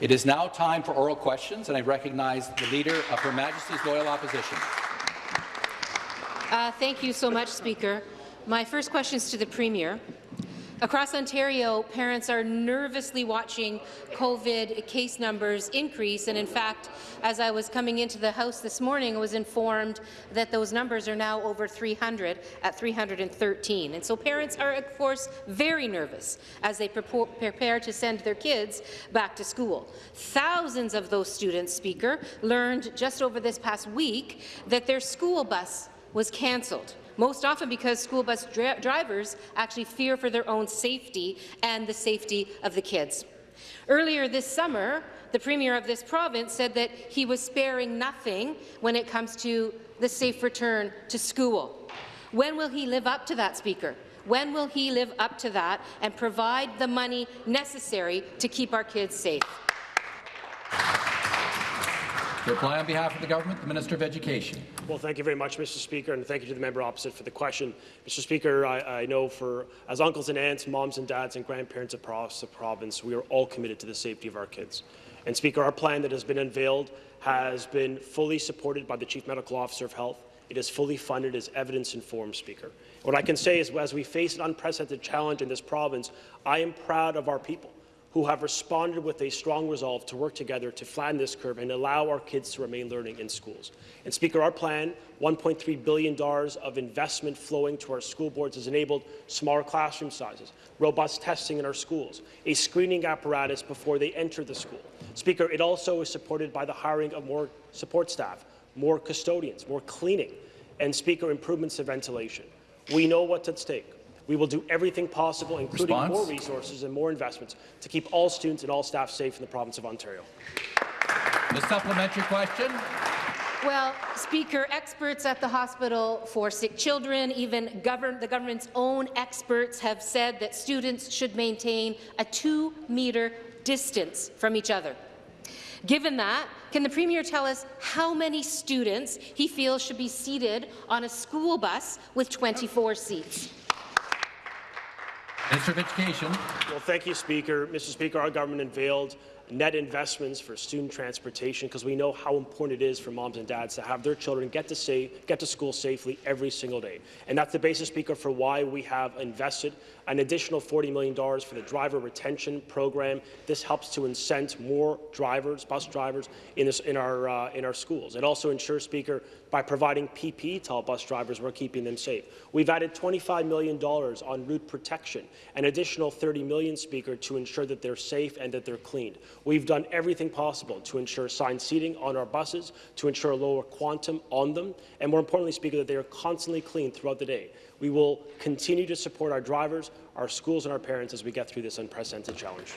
It is now time for oral questions, and I recognize the Leader of Her Majesty's Loyal Opposition. Uh, thank you so much, Speaker. My first question is to the Premier. Across Ontario, parents are nervously watching COVID case numbers increase, and in fact, as I was coming into the House this morning, I was informed that those numbers are now over 300 at 313. And so parents are, of course, very nervous as they prepare to send their kids back to school. Thousands of those students, Speaker, learned just over this past week that their school bus was cancelled most often because school bus dri drivers actually fear for their own safety and the safety of the kids. Earlier this summer, the Premier of this province said that he was sparing nothing when it comes to the safe return to school. When will he live up to that, Speaker? When will he live up to that and provide the money necessary to keep our kids safe? Reply on behalf of the government, the Minister of Education. Well, thank you very much, Mr. Speaker, and thank you to the member opposite for the question. Mr. Speaker, I, I know for as uncles and aunts, moms and dads, and grandparents across the province, we are all committed to the safety of our kids. And Speaker, our plan that has been unveiled has been fully supported by the Chief Medical Officer of Health. It is fully funded as evidence-informed, Speaker. What I can say is, as we face an unprecedented challenge in this province, I am proud of our people who have responded with a strong resolve to work together to flatten this curve and allow our kids to remain learning in schools. And Speaker, our plan, $1.3 billion of investment flowing to our school boards has enabled smaller classroom sizes, robust testing in our schools, a screening apparatus before they enter the school. Speaker, it also is supported by the hiring of more support staff, more custodians, more cleaning, and Speaker, improvements to ventilation. We know what's at stake. We will do everything possible, including Response? more resources and more investments, to keep all students and all staff safe in the province of Ontario. The supplementary question. Well, Speaker, experts at the Hospital for Sick Children, even govern the government's own experts have said that students should maintain a two-metre distance from each other. Given that, can the Premier tell us how many students he feels should be seated on a school bus with 24 seats? Minister of Education. Well, thank you, Speaker. Mr. Speaker, our government unveiled net investments for student transportation because we know how important it is for moms and dads to have their children get to, say, get to school safely every single day. And that's the basis, Speaker, for why we have invested an additional $40 million for the driver retention program. This helps to incent more drivers, bus drivers, in, this, in, our, uh, in our schools. It also ensures, Speaker, by providing PPE to all bus drivers, we're keeping them safe. We've added $25 million on route protection, an additional 30 million, Speaker, to ensure that they're safe and that they're cleaned. We've done everything possible to ensure assigned seating on our buses, to ensure a lower quantum on them, and more importantly, Speaker, that they are constantly cleaned throughout the day. We will continue to support our drivers, our schools and our parents as we get through this unprecedented challenge.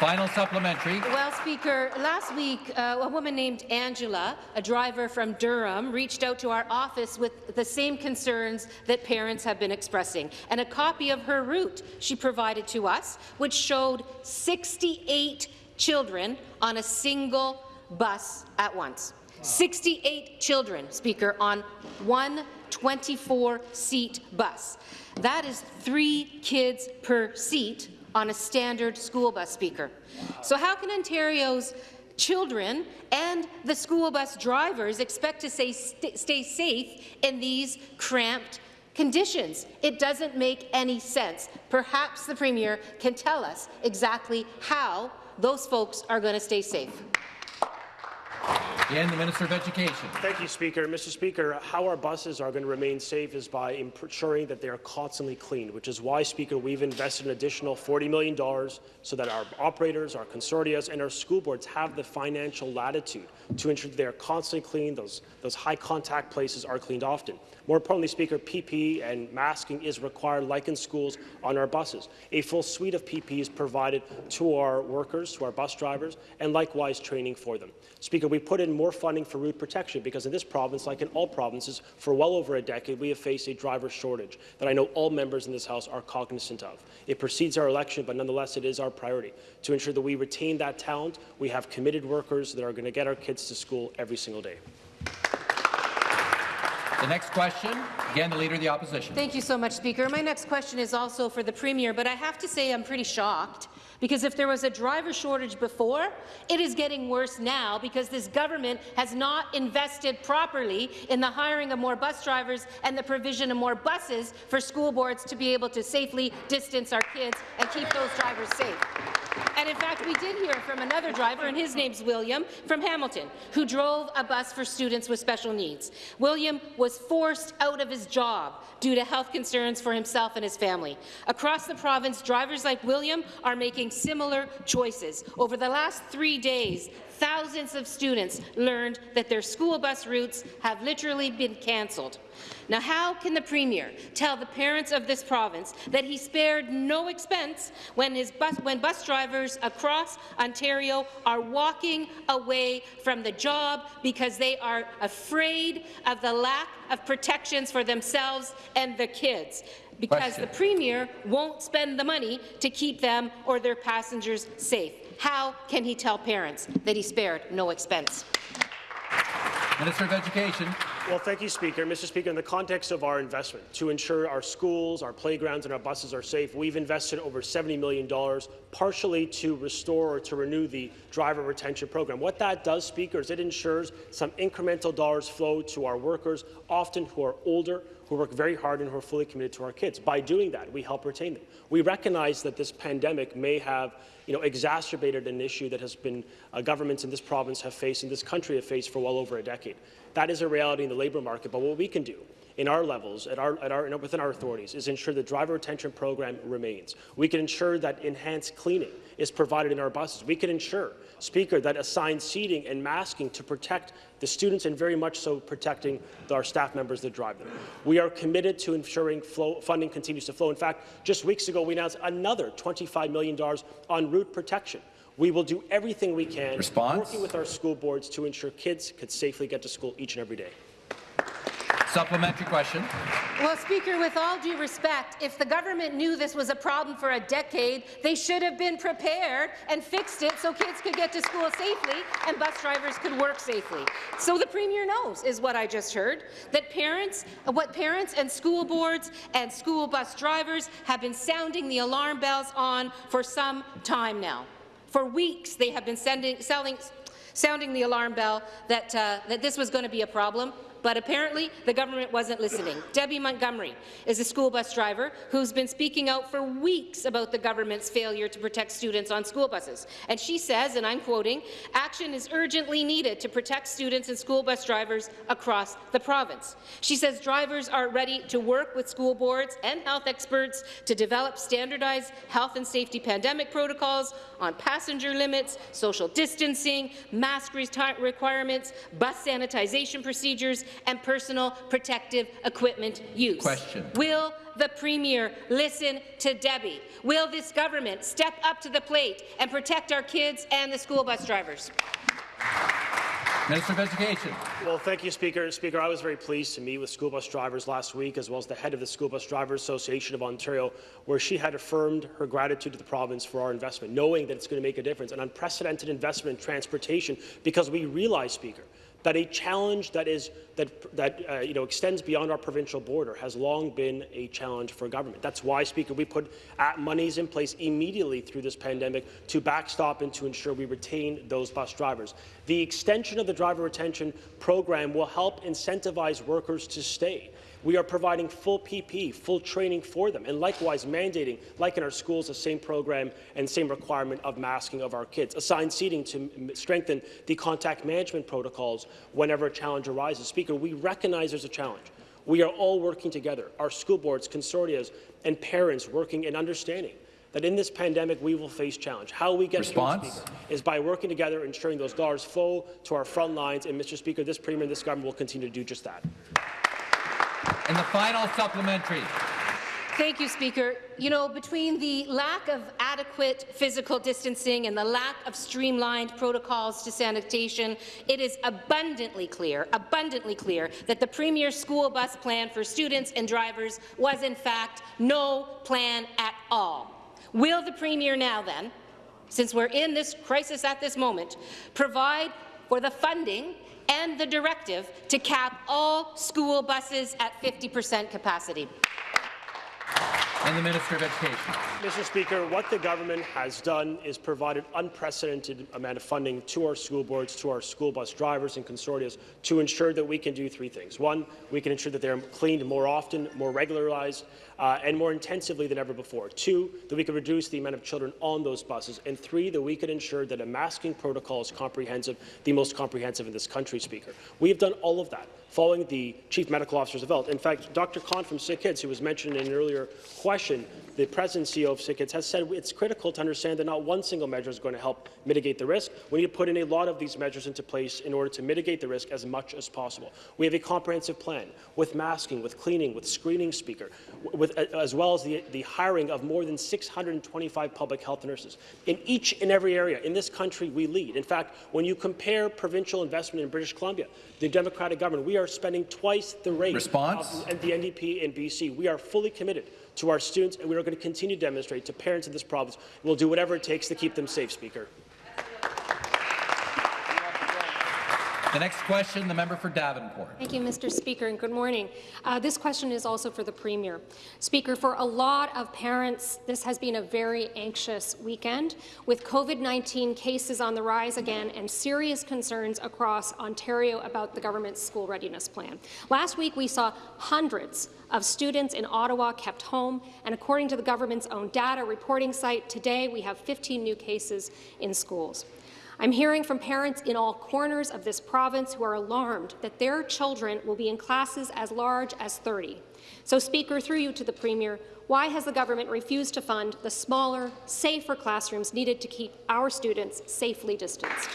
Final supplementary. Well, Speaker, last week, uh, a woman named Angela, a driver from Durham, reached out to our office with the same concerns that parents have been expressing, and a copy of her route she provided to us, which showed 68 children on a single bus at once. 68 children, Speaker, on one 24-seat bus. That is three kids per seat on a standard school bus, Speaker. So how can Ontario's children and the school bus drivers expect to stay, st stay safe in these cramped conditions. It doesn't make any sense. Perhaps the Premier can tell us exactly how those folks are going to stay safe. And the Minister of Education. Thank you, Speaker. Mr. Speaker, how our buses are going to remain safe is by ensuring that they are constantly cleaned, which is why, Speaker, we've invested an additional $40 million so that our operators, our consortia, and our school boards have the financial latitude to ensure they are constantly cleaned, those, those high-contact places are cleaned often. More importantly, Speaker, PPE and masking is required, like in schools, on our buses. A full suite of PPE is provided to our workers, to our bus drivers, and likewise training for them. Speaker, we put in more funding for route protection because in this province, like in all provinces, for well over a decade, we have faced a driver shortage that I know all members in this House are cognizant of. It precedes our election, but nonetheless, it is our priority to ensure that we retain that talent. We have committed workers that are going to get our kids to school every single day. The next question, again, the Leader of the Opposition. Thank you so much, Speaker. My next question is also for the Premier, but I have to say I'm pretty shocked Because if there was a driver shortage before, it is getting worse now because this government has not invested properly in the hiring of more bus drivers and the provision of more buses for school boards to be able to safely distance our kids and keep those drivers safe. And in fact, we did hear from another driver, and his name's William, from Hamilton, who drove a bus for students with special needs. William was forced out of his job due to health concerns for himself and his family. Across the province, drivers like William are making similar choices. Over the last three days, thousands of students learned that their school bus routes have literally been cancelled. Now, how can the Premier tell the parents of this province that he spared no expense when, bus, when bus drivers across Ontario are walking away from the job because they are afraid of the lack of protections for themselves and their kids? Because Question. the Premier won't spend the money to keep them or their passengers safe. How can he tell parents that he spared no expense? Minister of Education. Well, thank you, Speaker. Mr. Speaker, in the context of our investment to ensure our schools, our playgrounds and our buses are safe, we've invested over $70 million partially to restore or to renew the driver retention program. What that does, Speaker, is it ensures some incremental dollars flow to our workers, often who are older, who work very hard and who are fully committed to our kids. By doing that, we help retain them. We recognize that this pandemic may have you know, exacerbated an issue that has been uh, governments in this province have faced and this country have faced for well over a decade. That is a reality in the labour market, but what we can do in our levels, at our, at our, within our authorities, is ensure the driver retention program remains. We can ensure that enhanced cleaning is provided in our buses. We can ensure, Speaker, that assigned seating and masking to protect the students and very much so protecting our staff members that drive them. We are committed to ensuring flow, funding continues to flow. In fact, just weeks ago, we announced another $25 million on route protection. We will do everything we can, Response? working with our school boards to ensure kids could safely get to school each and every day. Supplementary question. Well, Speaker, with all due respect, if the government knew this was a problem for a decade, they should have been prepared and fixed it so kids could get to school safely and bus drivers could work safely. So the Premier knows, is what I just heard, that parents, what parents and school boards and school bus drivers have been sounding the alarm bells on for some time now. For weeks, they have been sending, selling, sounding the alarm bell that, uh, that this was going to be a problem but apparently the government wasn't listening. Debbie Montgomery is a school bus driver who's been speaking out for weeks about the government's failure to protect students on school buses. And she says, and I'm quoting, action is urgently needed to protect students and school bus drivers across the province. She says drivers are ready to work with school boards and health experts to develop standardized health and safety pandemic protocols on passenger limits, social distancing, mask requirements, bus sanitization procedures, and personal protective equipment use. Question. Will the Premier listen to Debbie? Will this government step up to the plate and protect our kids and the school bus drivers? Minister of Education. Well, thank you, Speaker. Speaker, I was very pleased to meet with school bus drivers last week, as well as the head of the School Bus Drivers Association of Ontario, where she had affirmed her gratitude to the province for our investment, knowing that it's going to make a difference, an unprecedented investment in transportation, because we realize, Speaker, that a challenge that is that that uh, you know extends beyond our provincial border has long been a challenge for government. That's why, Speaker, we put monies in place immediately through this pandemic to backstop and to ensure we retain those bus drivers. The extension of the driver retention program will help incentivize workers to stay. We are providing full PP, full training for them, and likewise mandating, like in our schools, the same program and same requirement of masking of our kids. Assigned seating to strengthen the contact management protocols whenever a challenge arises. Speaker, we recognize there's a challenge. We are all working together, our school boards, consortias, and parents working and understanding that in this pandemic we will face challenge. How we get Response? is by working together, ensuring those dollars flow to our front lines, and Mr. Speaker, this Premier and this government will continue to do just that. And the final supplementary. Thank you, Speaker. You know, between the lack of adequate physical distancing and the lack of streamlined protocols to sanitation, it is abundantly clear, abundantly clear that the Premier's school bus plan for students and drivers was, in fact, no plan at all. Will the Premier now, then, since we're in this crisis at this moment, provide for the funding and the directive to cap all school buses at 50 percent capacity. And the Minister of Education. Mr. Speaker, what the government has done is provided unprecedented amount of funding to our school boards, to our school bus drivers and consortia to ensure that we can do three things. One, we can ensure that they're cleaned more often, more regularized, uh, and more intensively than ever before. Two, that we could reduce the amount of children on those buses. And three, that we could ensure that a masking protocol is comprehensive, the most comprehensive in this country, Speaker. We have done all of that following the Chief Medical Officer's vote. In fact, Dr. Cohn from Sick Kids, who was mentioned in an earlier question, the President and CEO of Sick Kids has said it's critical to understand that not one single measure is going to help mitigate the risk. We need to put in a lot of these measures into place in order to mitigate the risk as much as possible. We have a comprehensive plan with masking, with cleaning, with screening speaker, with, as well as the, the hiring of more than 625 public health nurses. In each and every area in this country, we lead. In fact, when you compare provincial investment in British Columbia, the Democratic government, we are spending twice the rate Response? of the NDP in BC. We are fully committed to our students, and we are going to continue to demonstrate to parents in this province we'll do whatever it takes to keep them safe, Speaker. The next question, the member for Davenport. Thank you, Mr. Speaker, and good morning. Uh, this question is also for the Premier. Speaker, for a lot of parents, this has been a very anxious weekend, with COVID-19 cases on the rise again and serious concerns across Ontario about the government's school readiness plan. Last week, we saw hundreds of students in Ottawa kept home, and according to the government's own data reporting site, today we have 15 new cases in schools. I'm hearing from parents in all corners of this province who are alarmed that their children will be in classes as large as 30. So, Speaker, through you to the Premier, why has the government refused to fund the smaller, safer classrooms needed to keep our students safely distanced?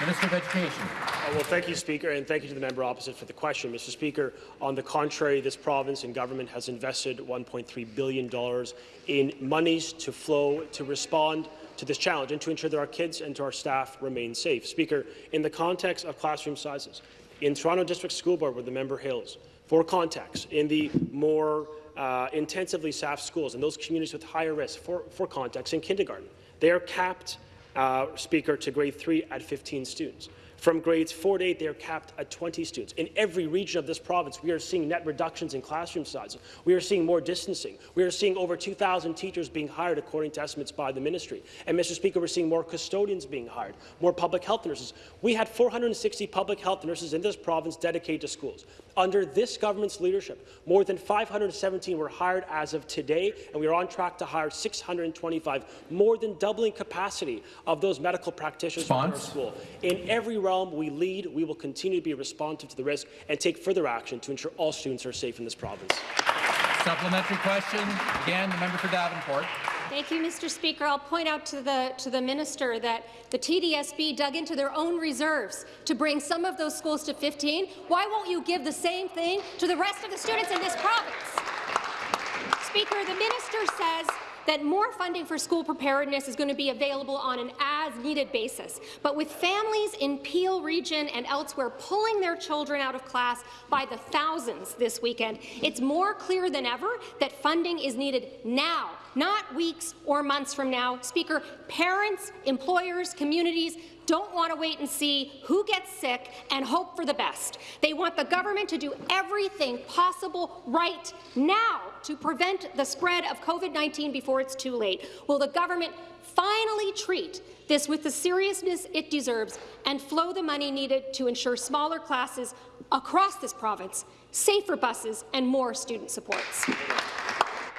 Minister of Education. Uh, well, thank you, Speaker, and thank you to the member opposite for the question. Mr. Speaker, on the contrary, this province and government has invested $1.3 billion in monies to flow to respond to this challenge and to ensure that our kids and to our staff remain safe. Speaker, in the context of classroom sizes, in Toronto District School Board, where the member hails, for context, in the more uh, intensively staffed schools, and those communities with higher risk, for, for context, in kindergarten, they are capped, uh, Speaker, to grade 3 at 15 students. From grades 4 to 8, they are capped at 20 students. In every region of this province, we are seeing net reductions in classroom sizes. We are seeing more distancing. We are seeing over 2,000 teachers being hired, according to estimates by the ministry. And, Mr. Speaker, we're seeing more custodians being hired, more public health nurses. We had 460 public health nurses in this province dedicated to schools. Under this government's leadership, more than 517 were hired as of today, and we are on track to hire 625, more than doubling capacity of those medical practitioners in our school. In every realm we lead, we will continue to be responsive to the risk and take further action to ensure all students are safe in this province. Supplementary question. Again, the member for Davenport. Thank you, Mr. Speaker. I'll point out to the, to the minister that the TDSB dug into their own reserves to bring some of those schools to 15. Why won't you give the same thing to the rest of the students in this province? Speaker, the minister says that more funding for school preparedness is going to be available on an as-needed basis. But with families in Peel region and elsewhere pulling their children out of class by the thousands this weekend, it's more clear than ever that funding is needed now, not weeks or months from now. Speaker, parents, employers, communities don't want to wait and see who gets sick and hope for the best. They want the government to do everything possible right now to prevent the spread of COVID-19 before it's too late. Will the government finally treat this with the seriousness it deserves and flow the money needed to ensure smaller classes across this province, safer buses, and more student supports?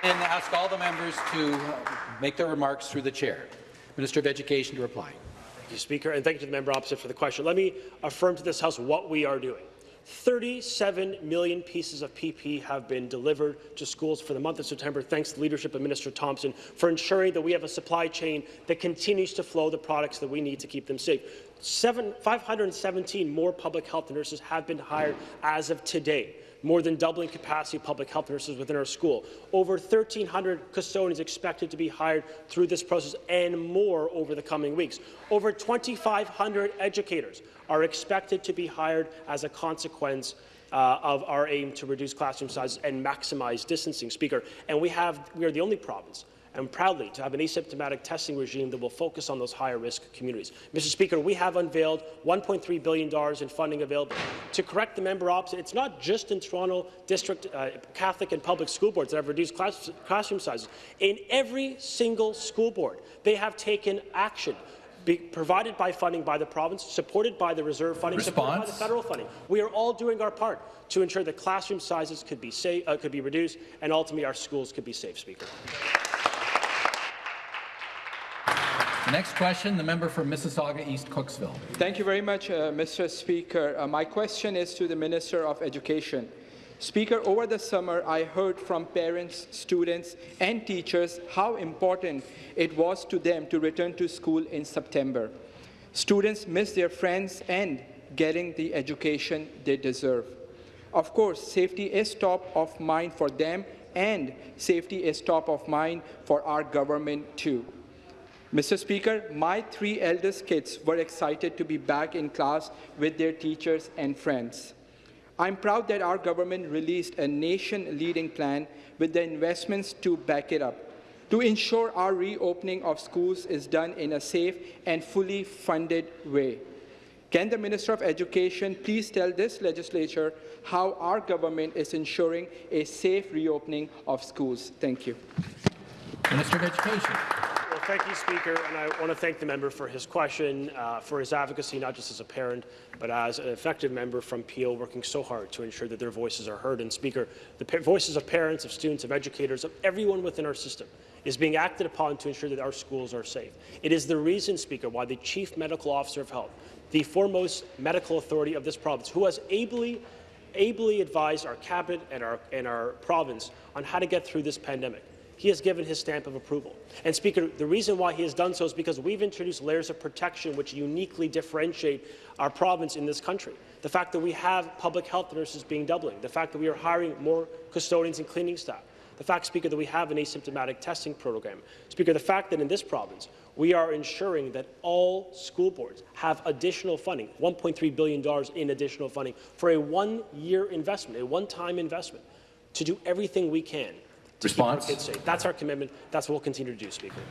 And ask all the members to make their remarks through the chair. Minister of Education to reply. Thank you, Speaker, and thank you to the member opposite for the question. Let me affirm to this House what we are doing. 37 million pieces of PP have been delivered to schools for the month of September, thanks to the leadership of Minister Thompson, for ensuring that we have a supply chain that continues to flow the products that we need to keep them safe. Seven, 517 more public health nurses have been hired as of today more than doubling capacity of public health nurses within our school. Over 1,300 custodians expected to be hired through this process and more over the coming weeks. Over 2,500 educators are expected to be hired as a consequence uh, of our aim to reduce classroom sizes and maximize distancing, Speaker. And we have we are the only province and proudly to have an asymptomatic testing regime that will focus on those higher risk communities. Mr. Speaker, we have unveiled $1.3 billion in funding available. To correct the member opposite, it's not just in Toronto District uh, Catholic and public school boards that have reduced class classroom sizes. In every single school board, they have taken action be provided by funding by the province, supported by the reserve funding, supported by the federal funding. We are all doing our part to ensure that classroom sizes could be, safe, uh, could be reduced and ultimately our schools could be safe, Speaker. Next question, the member for Mississauga East Cooksville. Thank you very much, uh, Mr. Speaker. Uh, my question is to the Minister of Education. Speaker, over the summer, I heard from parents, students, and teachers how important it was to them to return to school in September. Students miss their friends and getting the education they deserve. Of course, safety is top of mind for them, and safety is top of mind for our government too. Mr. Speaker, my three eldest kids were excited to be back in class with their teachers and friends. I'm proud that our government released a nation-leading plan with the investments to back it up, to ensure our reopening of schools is done in a safe and fully funded way. Can the Minister of Education please tell this legislature how our government is ensuring a safe reopening of schools? Thank you. Minister of Education. Thank you, Speaker, and I want to thank the member for his question, uh, for his advocacy, not just as a parent, but as an effective member from Peel, working so hard to ensure that their voices are heard. And, Speaker, the voices of parents, of students, of educators, of everyone within our system is being acted upon to ensure that our schools are safe. It is the reason, Speaker, why the Chief Medical Officer of Health, the foremost medical authority of this province, who has ably ably advised our cabinet and our, and our province on how to get through this pandemic. He has given his stamp of approval. And Speaker, the reason why he has done so is because we've introduced layers of protection which uniquely differentiate our province in this country. The fact that we have public health nurses being doubling, the fact that we are hiring more custodians and cleaning staff, the fact, Speaker, that we have an asymptomatic testing program. Speaker, the fact that in this province we are ensuring that all school boards have additional funding, $1.3 billion in additional funding for a one-year investment, a one-time investment, to do everything we can to Response? keep our kids safe. That's our commitment. That's what we'll continue to do, Speaker.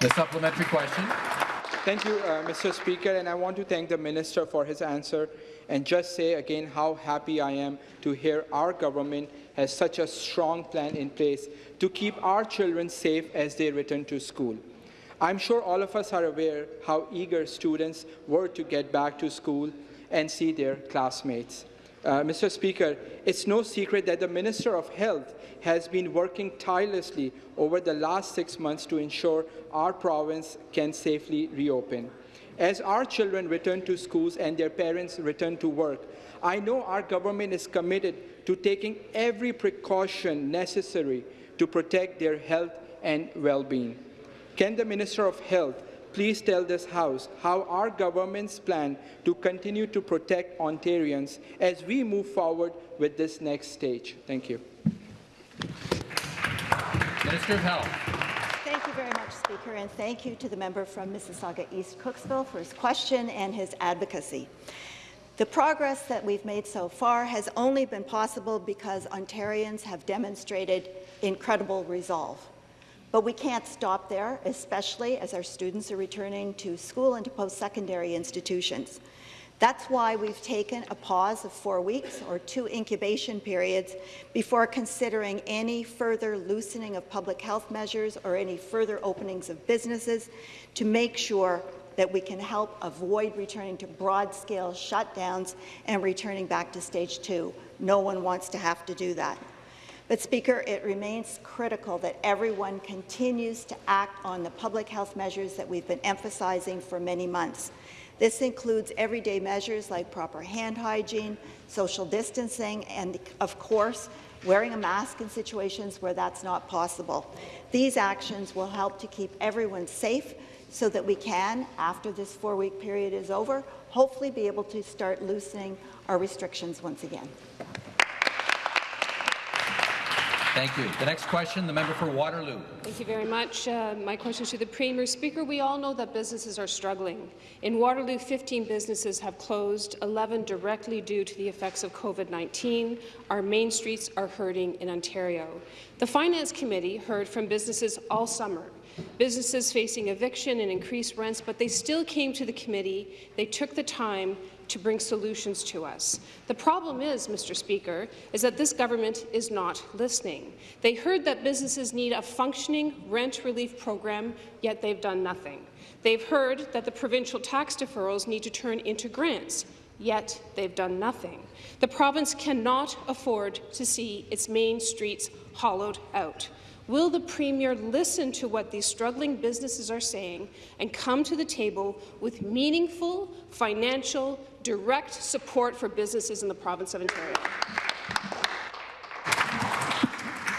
The supplementary question. Thank you, uh, Mr. Speaker, and I want to thank the Minister for his answer and just say again how happy I am to hear our government has such a strong plan in place to keep our children safe as they return to school. I'm sure all of us are aware how eager students were to get back to school and see their classmates. Uh, Mr. Speaker, it's no secret that the Minister of Health has been working tirelessly over the last six months to ensure our province can safely reopen. As our children return to schools and their parents return to work, I know our government is committed to taking every precaution necessary to protect their health and well-being. Can the Minister of Health please tell this House how our government's plan to continue to protect Ontarians as we move forward with this next stage? Thank you. Minister of Health. Thank you very much, Speaker, and thank you to the member from Mississauga East Cooksville for his question and his advocacy. The progress that we've made so far has only been possible because Ontarians have demonstrated incredible resolve. But we can't stop there, especially as our students are returning to school and to post-secondary institutions. That's why we've taken a pause of four weeks or two incubation periods before considering any further loosening of public health measures or any further openings of businesses to make sure that we can help avoid returning to broad-scale shutdowns and returning back to stage two. No one wants to have to do that. But, Speaker, it remains critical that everyone continues to act on the public health measures that we've been emphasizing for many months. This includes everyday measures like proper hand hygiene, social distancing, and, of course, wearing a mask in situations where that's not possible. These actions will help to keep everyone safe so that we can, after this four-week period is over, hopefully be able to start loosening our restrictions once again. Thank you. The next question, the member for Waterloo. Thank you very much. Uh, my question is to the Premier. Speaker, we all know that businesses are struggling. In Waterloo, 15 businesses have closed, 11 directly due to the effects of COVID-19. Our main streets are hurting in Ontario. The Finance Committee heard from businesses all summer businesses facing eviction and increased rents, but they still came to the committee. They took the time to bring solutions to us. The problem is, Mr. Speaker, is that this government is not listening. They heard that businesses need a functioning rent relief program, yet they've done nothing. They've heard that the provincial tax deferrals need to turn into grants, yet they've done nothing. The province cannot afford to see its main streets hollowed out. Will the Premier listen to what these struggling businesses are saying and come to the table with meaningful, financial, direct support for businesses in the province of Ontario?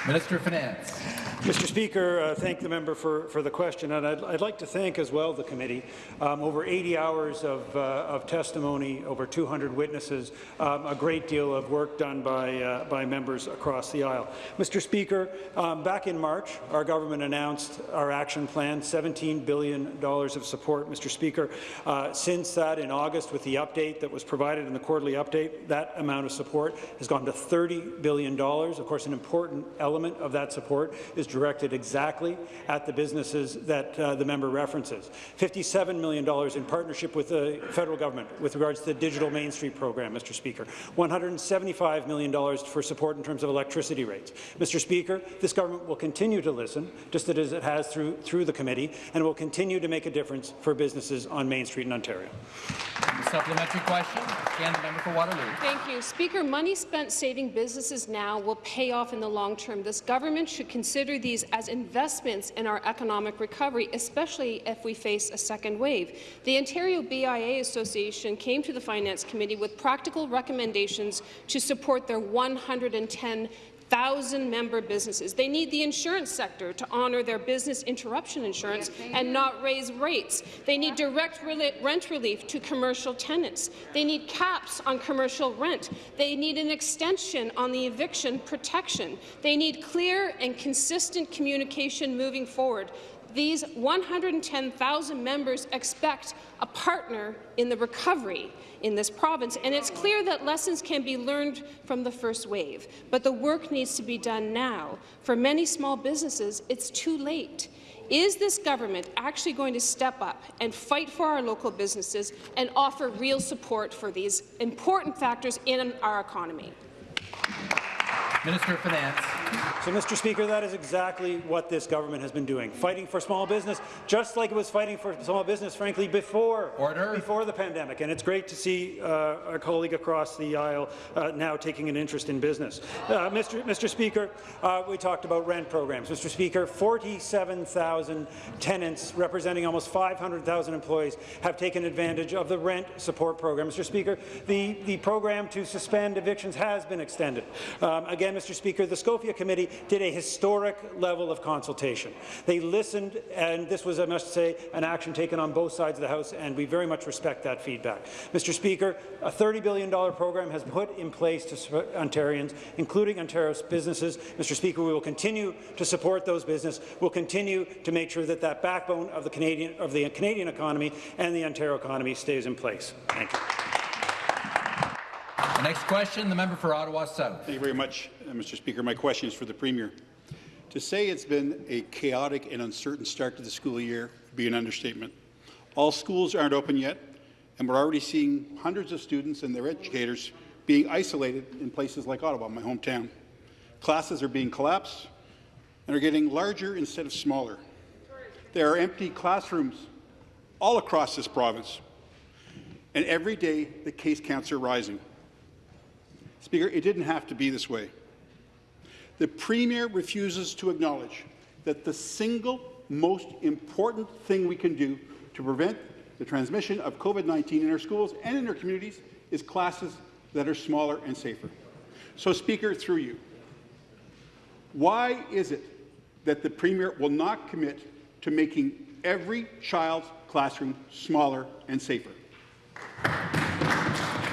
Minister of Finance. Mr. Speaker, uh, thank the member for, for the question, and I'd, I'd like to thank as well the committee. Um, over 80 hours of, uh, of testimony, over 200 witnesses, um, a great deal of work done by, uh, by members across the aisle. Mr. Speaker, um, back in March, our government announced our action plan, $17 billion of support. Mr. Speaker, uh, since that in August, with the update that was provided in the quarterly update, that amount of support has gone to $30 billion. Of course, an important element of that support is directed exactly at the businesses that uh, the member references. $57 million in partnership with the federal government with regards to the Digital Main Street program, Mr. Speaker. $175 million for support in terms of electricity rates. Mr. Speaker, this government will continue to listen, just as it has through, through the committee, and will continue to make a difference for businesses on Main Street in Ontario. Supplementary question, again, the member for Waterloo. Thank you. Speaker, money spent saving businesses now will pay off in the long term. This government should consider these as investments in our economic recovery, especially if we face a second wave. The Ontario BIA Association came to the Finance Committee with practical recommendations to support their 110 thousand member businesses. They need the insurance sector to honour their business interruption insurance and not raise rates. They need direct rent relief to commercial tenants. They need caps on commercial rent. They need an extension on the eviction protection. They need clear and consistent communication moving forward. These 110,000 members expect a partner in the recovery in this province, and it's clear that lessons can be learned from the first wave, but the work needs to be done now. For many small businesses, it's too late. Is this government actually going to step up and fight for our local businesses and offer real support for these important factors in our economy? Minister of Finance. So, Mr. Speaker, that is exactly what this government has been doing, fighting for small business, just like it was fighting for small business, frankly, before, Order. before the pandemic. And it's great to see uh, our colleague across the aisle uh, now taking an interest in business. Uh, Mr. Mr. Speaker, uh, we talked about rent programs. Mr. Speaker, 47,000 tenants representing almost 500,000 employees have taken advantage of the rent support program. Mr. Speaker, the, the program to suspend evictions has been extended. Um, again, Mr. Speaker, the Scopia Committee did a historic level of consultation. They listened, and this was, I must say, an action taken on both sides of the House, and we very much respect that feedback. Mr. Speaker, a $30 billion program has been put in place to Ontarians, including Ontario's businesses. Mr. Speaker, we will continue to support those businesses. We'll continue to make sure that that backbone of the Canadian, of the Canadian economy and the Ontario economy stays in place. Thank you. Next question, the member for Ottawa South. Thank you very much, uh, Mr. Speaker. My question is for the Premier. To say it's been a chaotic and uncertain start to the school year would be an understatement. All schools aren't open yet, and we're already seeing hundreds of students and their educators being isolated in places like Ottawa, my hometown. Classes are being collapsed and are getting larger instead of smaller. There are empty classrooms all across this province, and every day the case counts are rising. Speaker, it didn't have to be this way. The Premier refuses to acknowledge that the single most important thing we can do to prevent the transmission of COVID-19 in our schools and in our communities is classes that are smaller and safer. So, Speaker, through you, why is it that the Premier will not commit to making every child's classroom smaller and safer?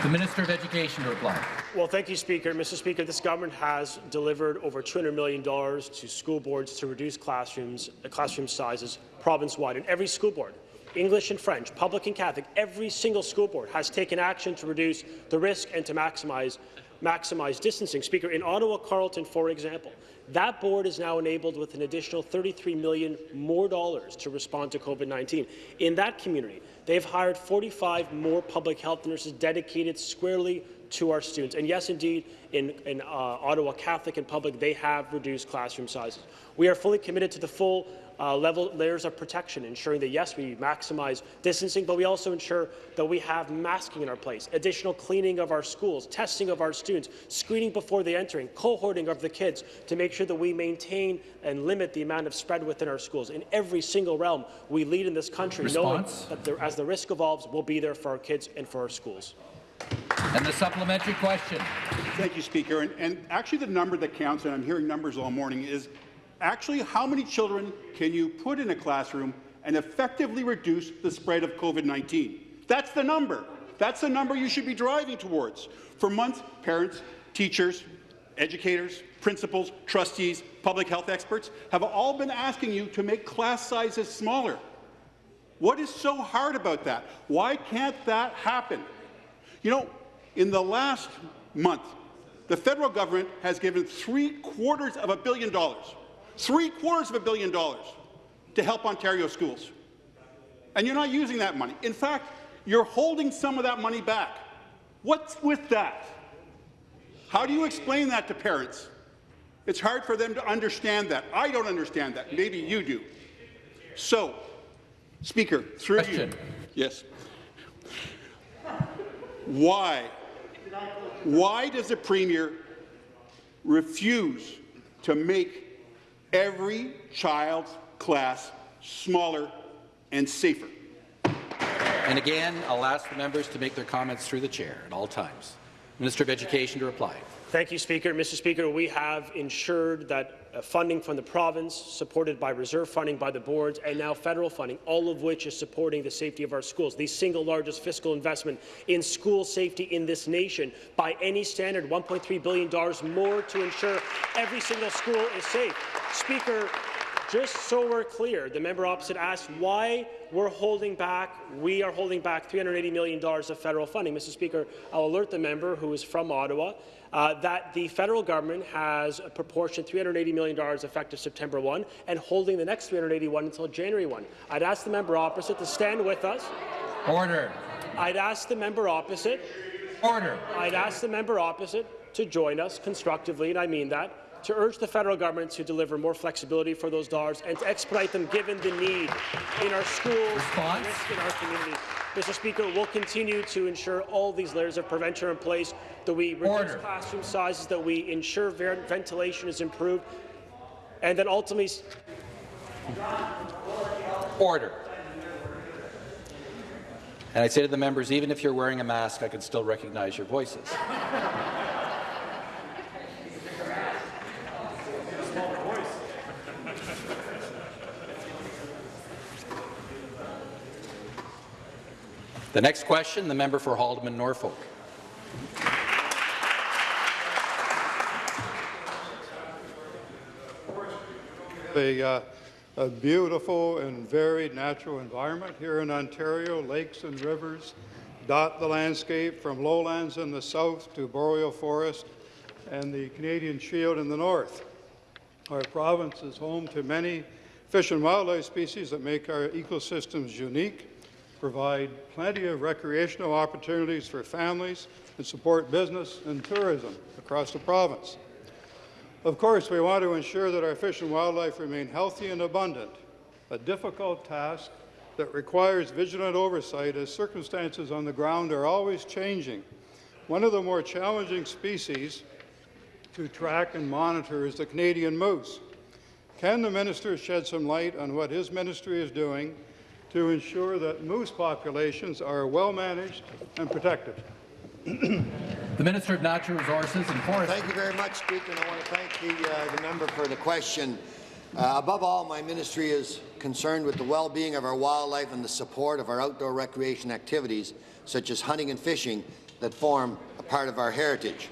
The Minister of Education to reply. Well, thank you, Speaker. Mr. Speaker, this government has delivered over $200 million to school boards to reduce classrooms, uh, classroom sizes province-wide. And every school board, English and French, public and Catholic, every single school board has taken action to reduce the risk and to maximize, maximize distancing. Speaker, in Ottawa, Carleton, for example, that board is now enabled with an additional 33 million more dollars to respond to COVID-19. In that community, they've hired 45 more public health nurses dedicated squarely to our students. And yes, indeed, in, in uh, Ottawa Catholic and public, they have reduced classroom sizes. We are fully committed to the full uh, level layers of protection, ensuring that, yes, we maximize distancing, but we also ensure that we have masking in our place, additional cleaning of our schools, testing of our students, screening before they entering, cohorting of the kids to make sure that we maintain and limit the amount of spread within our schools. In every single realm, we lead in this country, Response? knowing that there, as the risk evolves, we'll be there for our kids and for our schools. And the supplementary question. Thank you, Speaker. And, and actually the number that counts, and I'm hearing numbers all morning, is actually how many children can you put in a classroom and effectively reduce the spread of COVID-19? That's the number. That's the number you should be driving towards. For months, parents, teachers, educators, principals, trustees, public health experts have all been asking you to make class sizes smaller. What is so hard about that? Why can't that happen? You know, in the last month, the federal government has given three quarters of a billion dollars, three quarters of a billion dollars to help Ontario schools. And you're not using that money. In fact, you're holding some of that money back. What's with that? How do you explain that to parents? It's hard for them to understand that. I don't understand that. Maybe you do. So, Speaker, through Question. you. Yes. Why? Why does the Premier refuse to make every child's class smaller and safer? And again, I'll ask the members to make their comments through the chair at all times. Minister of Education to reply. Thank you, Speaker. Mr. Speaker, we have ensured that Uh, funding from the province, supported by reserve funding by the boards, and now federal funding, all of which is supporting the safety of our schools, the single largest fiscal investment in school safety in this nation by any standard, $1.3 billion more to ensure every single school is safe. Speaker, just so we're clear, the member opposite asked why we're holding back, we are holding back $380 million of federal funding. Mr. Speaker, I'll alert the member who is from Ottawa uh, that the federal government has a proportion $380 million effective September 1 and holding the next 381 until January 1. I'd ask the member opposite to stand with us. Order. I'd ask the member opposite. Order. I'd ask the member opposite to join us constructively, and I mean that, to urge the federal government to deliver more flexibility for those dollars and to expedite them given the need in our schools Response? and in our communities. Mr. Speaker, we'll continue to ensure all these layers of prevention are in place, that we reduce Order. classroom sizes, that we ensure ventilation is improved, and then ultimately Order. And I say to the members, even if you're wearing a mask, I can still recognize your voices. The next question, the member for Haldimand Norfolk. a, uh, a beautiful and varied natural environment here in Ontario. Lakes and rivers dot the landscape from lowlands in the south to boreal forest and the Canadian Shield in the north. Our province is home to many fish and wildlife species that make our ecosystems unique, provide plenty of recreational opportunities for families, and support business and tourism across the province. Of course, we want to ensure that our fish and wildlife remain healthy and abundant, a difficult task that requires vigilant oversight as circumstances on the ground are always changing. One of the more challenging species to track and monitor is the Canadian moose. Can the minister shed some light on what his ministry is doing to ensure that moose populations are well managed and protected? The Minister of Natural Resources and Forestry. Thank you very much, Speaker, and I want to thank the, uh, the member for the question. Uh, above all, my ministry is concerned with the well-being of our wildlife and the support of our outdoor recreation activities, such as hunting and fishing, that form a part of our heritage.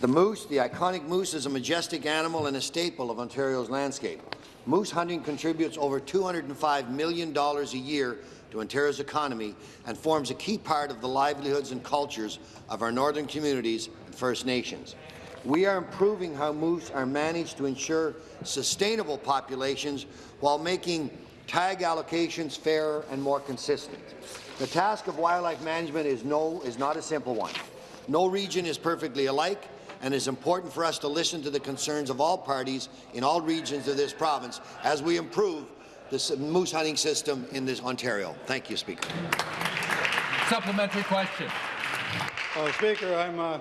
The moose, the iconic moose, is a majestic animal and a staple of Ontario's landscape. Moose hunting contributes over $205 million a year to Ontario's economy and forms a key part of the livelihoods and cultures of our northern communities and First Nations. We are improving how moose are managed to ensure sustainable populations while making tag allocations fairer and more consistent. The task of wildlife management is, no, is not a simple one. No region is perfectly alike, and it is important for us to listen to the concerns of all parties in all regions of this province as we improve the moose hunting system in this Ontario. Thank you, Speaker. Supplementary question. Uh, Speaker, I'm, uh,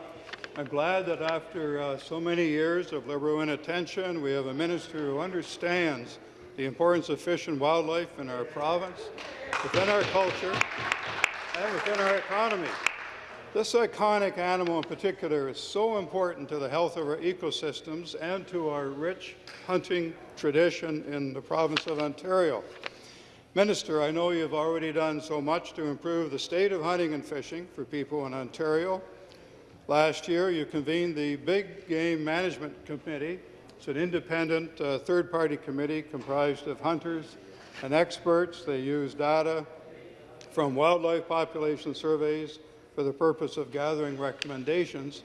I'm glad that after uh, so many years of Liberal inattention, we have a minister who understands the importance of fish and wildlife in our province, within our culture, and within our economy. This iconic animal in particular is so important to the health of our ecosystems and to our rich hunting tradition in the province of Ontario. Minister, I know you've already done so much to improve the state of hunting and fishing for people in Ontario. Last year, you convened the Big Game Management Committee. It's an independent uh, third-party committee comprised of hunters and experts. They use data from wildlife population surveys, for the purpose of gathering recommendations,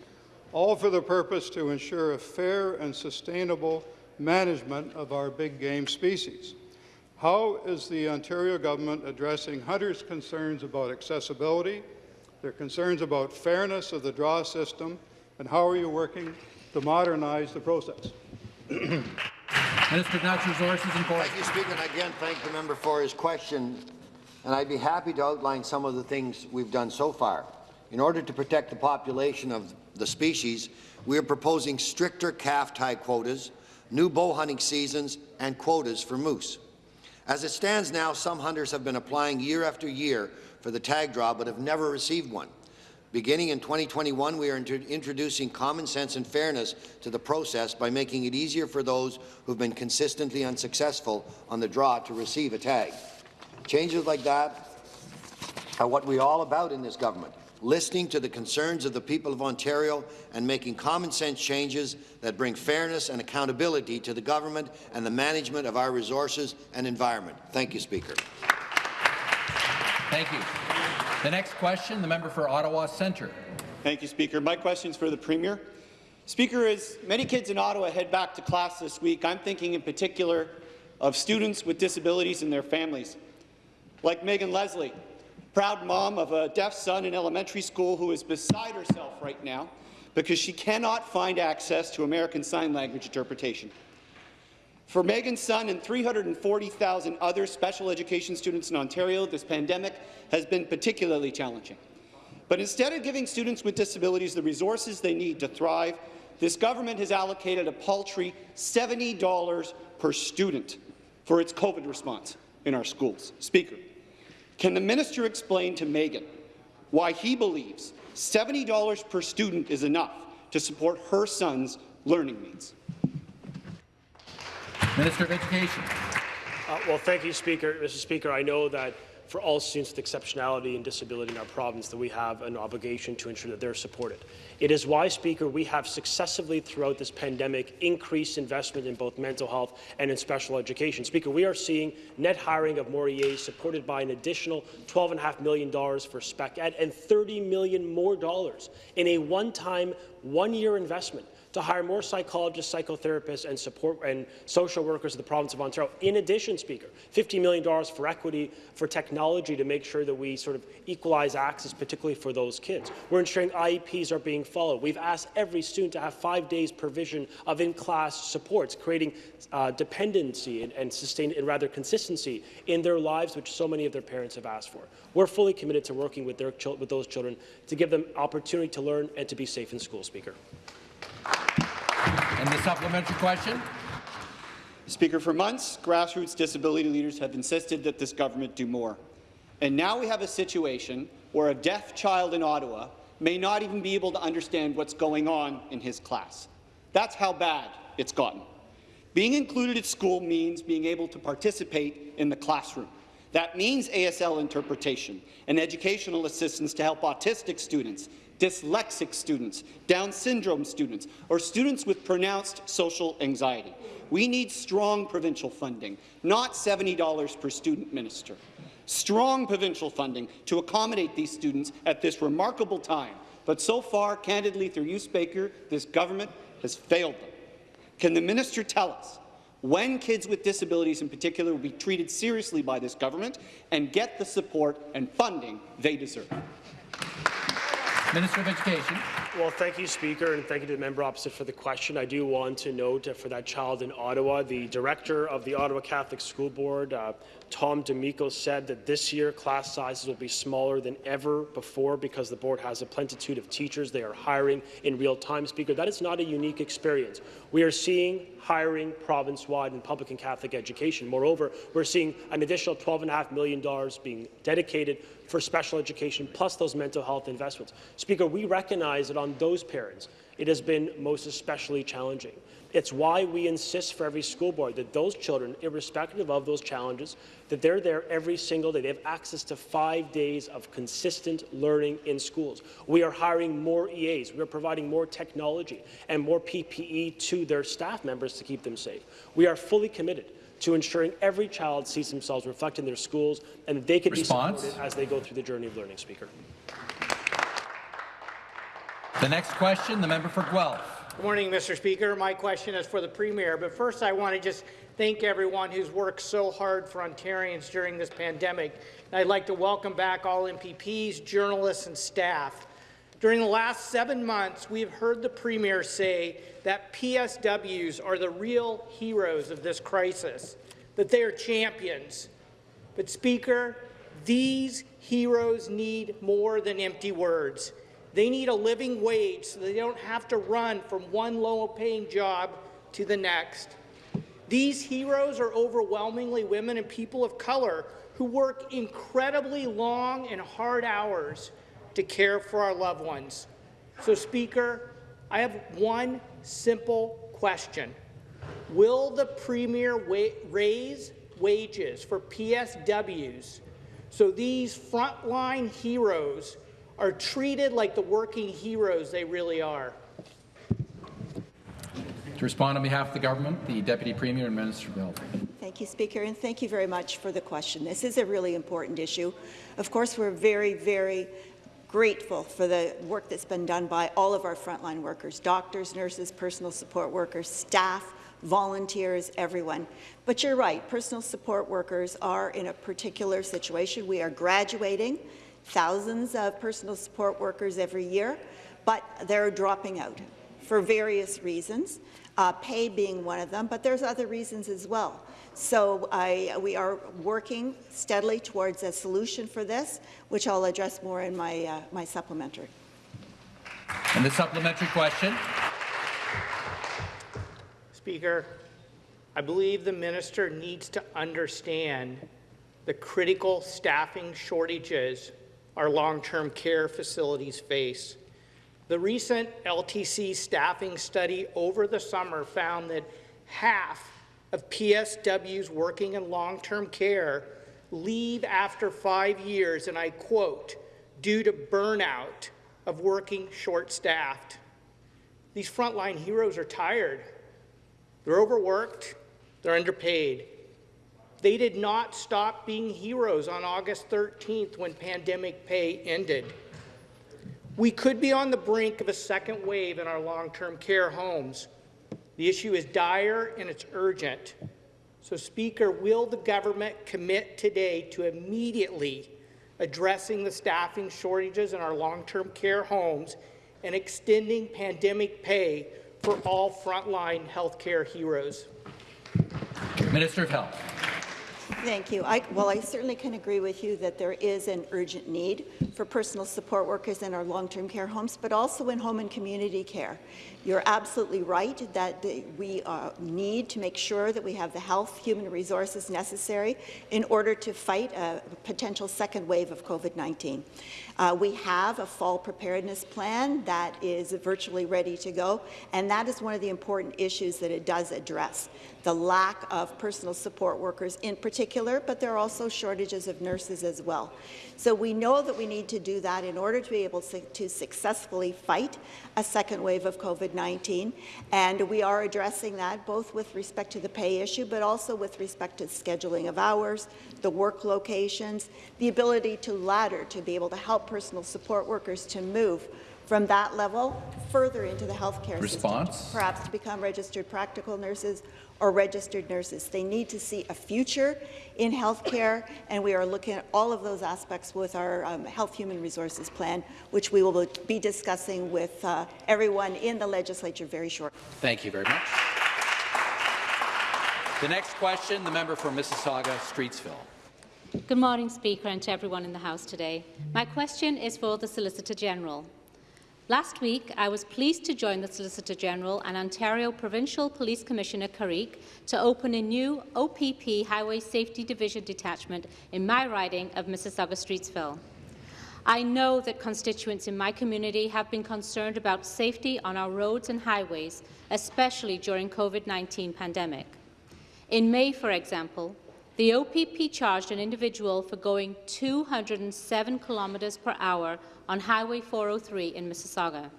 all for the purpose to ensure a fair and sustainable management of our big game species. How is the Ontario government addressing hunters' concerns about accessibility, their concerns about fairness of the draw system, and how are you working to modernize the process? Minister of Natural Resources and Forests. Thank you, Speaker, and again thank the member for his question. And I'd be happy to outline some of the things we've done so far. In order to protect the population of the species, we are proposing stricter calf tie quotas, new bow hunting seasons, and quotas for moose. As it stands now, some hunters have been applying year after year for the tag draw but have never received one. Beginning in 2021, we are introducing common sense and fairness to the process by making it easier for those who have been consistently unsuccessful on the draw to receive a tag. Changes like that are what we're all about in this government listening to the concerns of the people of Ontario and making common sense changes that bring fairness and accountability to the government and the management of our resources and environment. Thank you, Speaker. Thank you. The next question, the member for Ottawa Centre. Thank you, Speaker. My question is for the Premier. Speaker, as many kids in Ottawa head back to class this week, I'm thinking in particular of students with disabilities and their families. Like Megan Leslie, proud mom of a deaf son in elementary school who is beside herself right now because she cannot find access to American Sign Language interpretation. For Megan's son and 340,000 other special education students in Ontario, this pandemic has been particularly challenging. But instead of giving students with disabilities the resources they need to thrive, this government has allocated a paltry $70 per student for its COVID response in our schools. Speaker, can the minister explain to Megan why he believes $70 per student is enough to support her son's learning needs? Minister of Education. Uh, well, thank you, Speaker. Mr. Speaker, I know that for all students with exceptionality and disability in our province that we have an obligation to ensure that they're supported. It is why, Speaker, we have successively throughout this pandemic increased investment in both mental health and in special education. Speaker, we are seeing net hiring of more EAs supported by an additional $12.5 million for spec ed and 30 million more dollars in a one-time, one-year investment to hire more psychologists, psychotherapists, and support and social workers in the province of Ontario. In addition, Speaker, $50 million for equity, for technology to make sure that we sort of equalize access, particularly for those kids. We're ensuring IEPs are being followed. We've asked every student to have five days provision of in-class supports, creating uh, dependency and, and sustain and rather consistency in their lives, which so many of their parents have asked for. We're fully committed to working with, their with those children to give them opportunity to learn and to be safe in school, Speaker. And the supplementary question? Speaker, for months, grassroots disability leaders have insisted that this government do more. And now we have a situation where a deaf child in Ottawa may not even be able to understand what's going on in his class. That's how bad it's gotten. Being included at school means being able to participate in the classroom. That means ASL interpretation and educational assistance to help autistic students dyslexic students, Down syndrome students, or students with pronounced social anxiety. We need strong provincial funding, not $70 per student minister. Strong provincial funding to accommodate these students at this remarkable time. But so far, candidly, through you, Speaker, this government has failed them. Can the minister tell us when kids with disabilities in particular will be treated seriously by this government and get the support and funding they deserve? Minister of Education. Well, thank you, Speaker, and thank you to the member opposite for the question. I do want to note uh, for that child in Ottawa, the director of the Ottawa Catholic School Board, uh, Tom D'Amico, said that this year class sizes will be smaller than ever before because the board has a plentitude of teachers they are hiring in real time. Speaker, that is not a unique experience. We are seeing hiring province-wide in public and Catholic education. Moreover, we're seeing an additional $12.5 million being dedicated for special education, plus those mental health investments. Speaker, we recognize that on those parents, it has been most especially challenging. It's why we insist for every school board that those children, irrespective of those challenges, that they're there every single day. They have access to five days of consistent learning in schools. We are hiring more EAs. We are providing more technology and more PPE to their staff members to keep them safe. We are fully committed to ensuring every child sees themselves reflected in their schools and that they can Response? be supported as they go through the journey of learning, Speaker. The next question, the member for Guelph. Good morning, Mr. Speaker. My question is for the Premier, but first I want to just thank everyone who's worked so hard for Ontarians during this pandemic. And I'd like to welcome back all MPPs, journalists and staff. During the last seven months, we have heard the Premier say that PSWs are the real heroes of this crisis, that they are champions. But, Speaker, these heroes need more than empty words. They need a living wage so they don't have to run from one low-paying job to the next. These heroes are overwhelmingly women and people of color who work incredibly long and hard hours to care for our loved ones. So, Speaker, I have one simple question. Will the Premier wa raise wages for PSWs so these frontline heroes are treated like the working heroes they really are? To respond on behalf of the government, the Deputy Premier and Minister of Health. Thank you, Speaker, and thank you very much for the question. This is a really important issue. Of course, we're very, very grateful for the work that's been done by all of our frontline workers, doctors, nurses, personal support workers, staff, volunteers, everyone. But you're right, personal support workers are in a particular situation. We are graduating thousands of personal support workers every year, but they're dropping out for various reasons, uh, pay being one of them, but there's other reasons as well. So I, we are working steadily towards a solution for this, which I'll address more in my, uh, my supplementary. And the supplementary question. Speaker, I believe the minister needs to understand the critical staffing shortages our long-term care facilities face. The recent LTC staffing study over the summer found that half of PSWs working in long-term care leave after five years, and I quote, due to burnout of working short-staffed. These frontline heroes are tired. They're overworked. They're underpaid. They did not stop being heroes on August 13th when pandemic pay ended. We could be on the brink of a second wave in our long-term care homes. The issue is dire and it's urgent. So, Speaker, will the government commit today to immediately addressing the staffing shortages in our long-term care homes and extending pandemic pay for all frontline healthcare heroes? Minister of Health. Thank you. I, well, I certainly can agree with you that there is an urgent need for personal support workers in our long-term care homes, but also in home and community care. You're absolutely right that we uh, need to make sure that we have the health, human resources necessary in order to fight a potential second wave of COVID-19. Uh, we have a fall preparedness plan that is virtually ready to go, and that is one of the important issues that it does address, the lack of personal support workers, in particular particular, but there are also shortages of nurses as well. So we know that we need to do that in order to be able to successfully fight a second wave of COVID-19, and we are addressing that both with respect to the pay issue, but also with respect to scheduling of hours, the work locations, the ability to ladder to be able to help personal support workers to move from that level further into the healthcare Response? system, perhaps to become registered practical nurses or registered nurses. They need to see a future in healthcare, and we are looking at all of those aspects with our um, Health Human Resources Plan, which we will be discussing with uh, everyone in the legislature very shortly. Thank you very much. The next question, the member for Mississauga, Streetsville. Good morning, Speaker, and to everyone in the House today. My question is for the Solicitor General. Last week, I was pleased to join the Solicitor General and Ontario Provincial Police Commissioner Carrique to open a new OPP Highway Safety Division detachment in my riding of Mississauga Streetsville. I know that constituents in my community have been concerned about safety on our roads and highways, especially during COVID-19 pandemic. In May, for example, the OPP charged an individual for going 207 kilometres per hour on Highway 403 in Mississauga.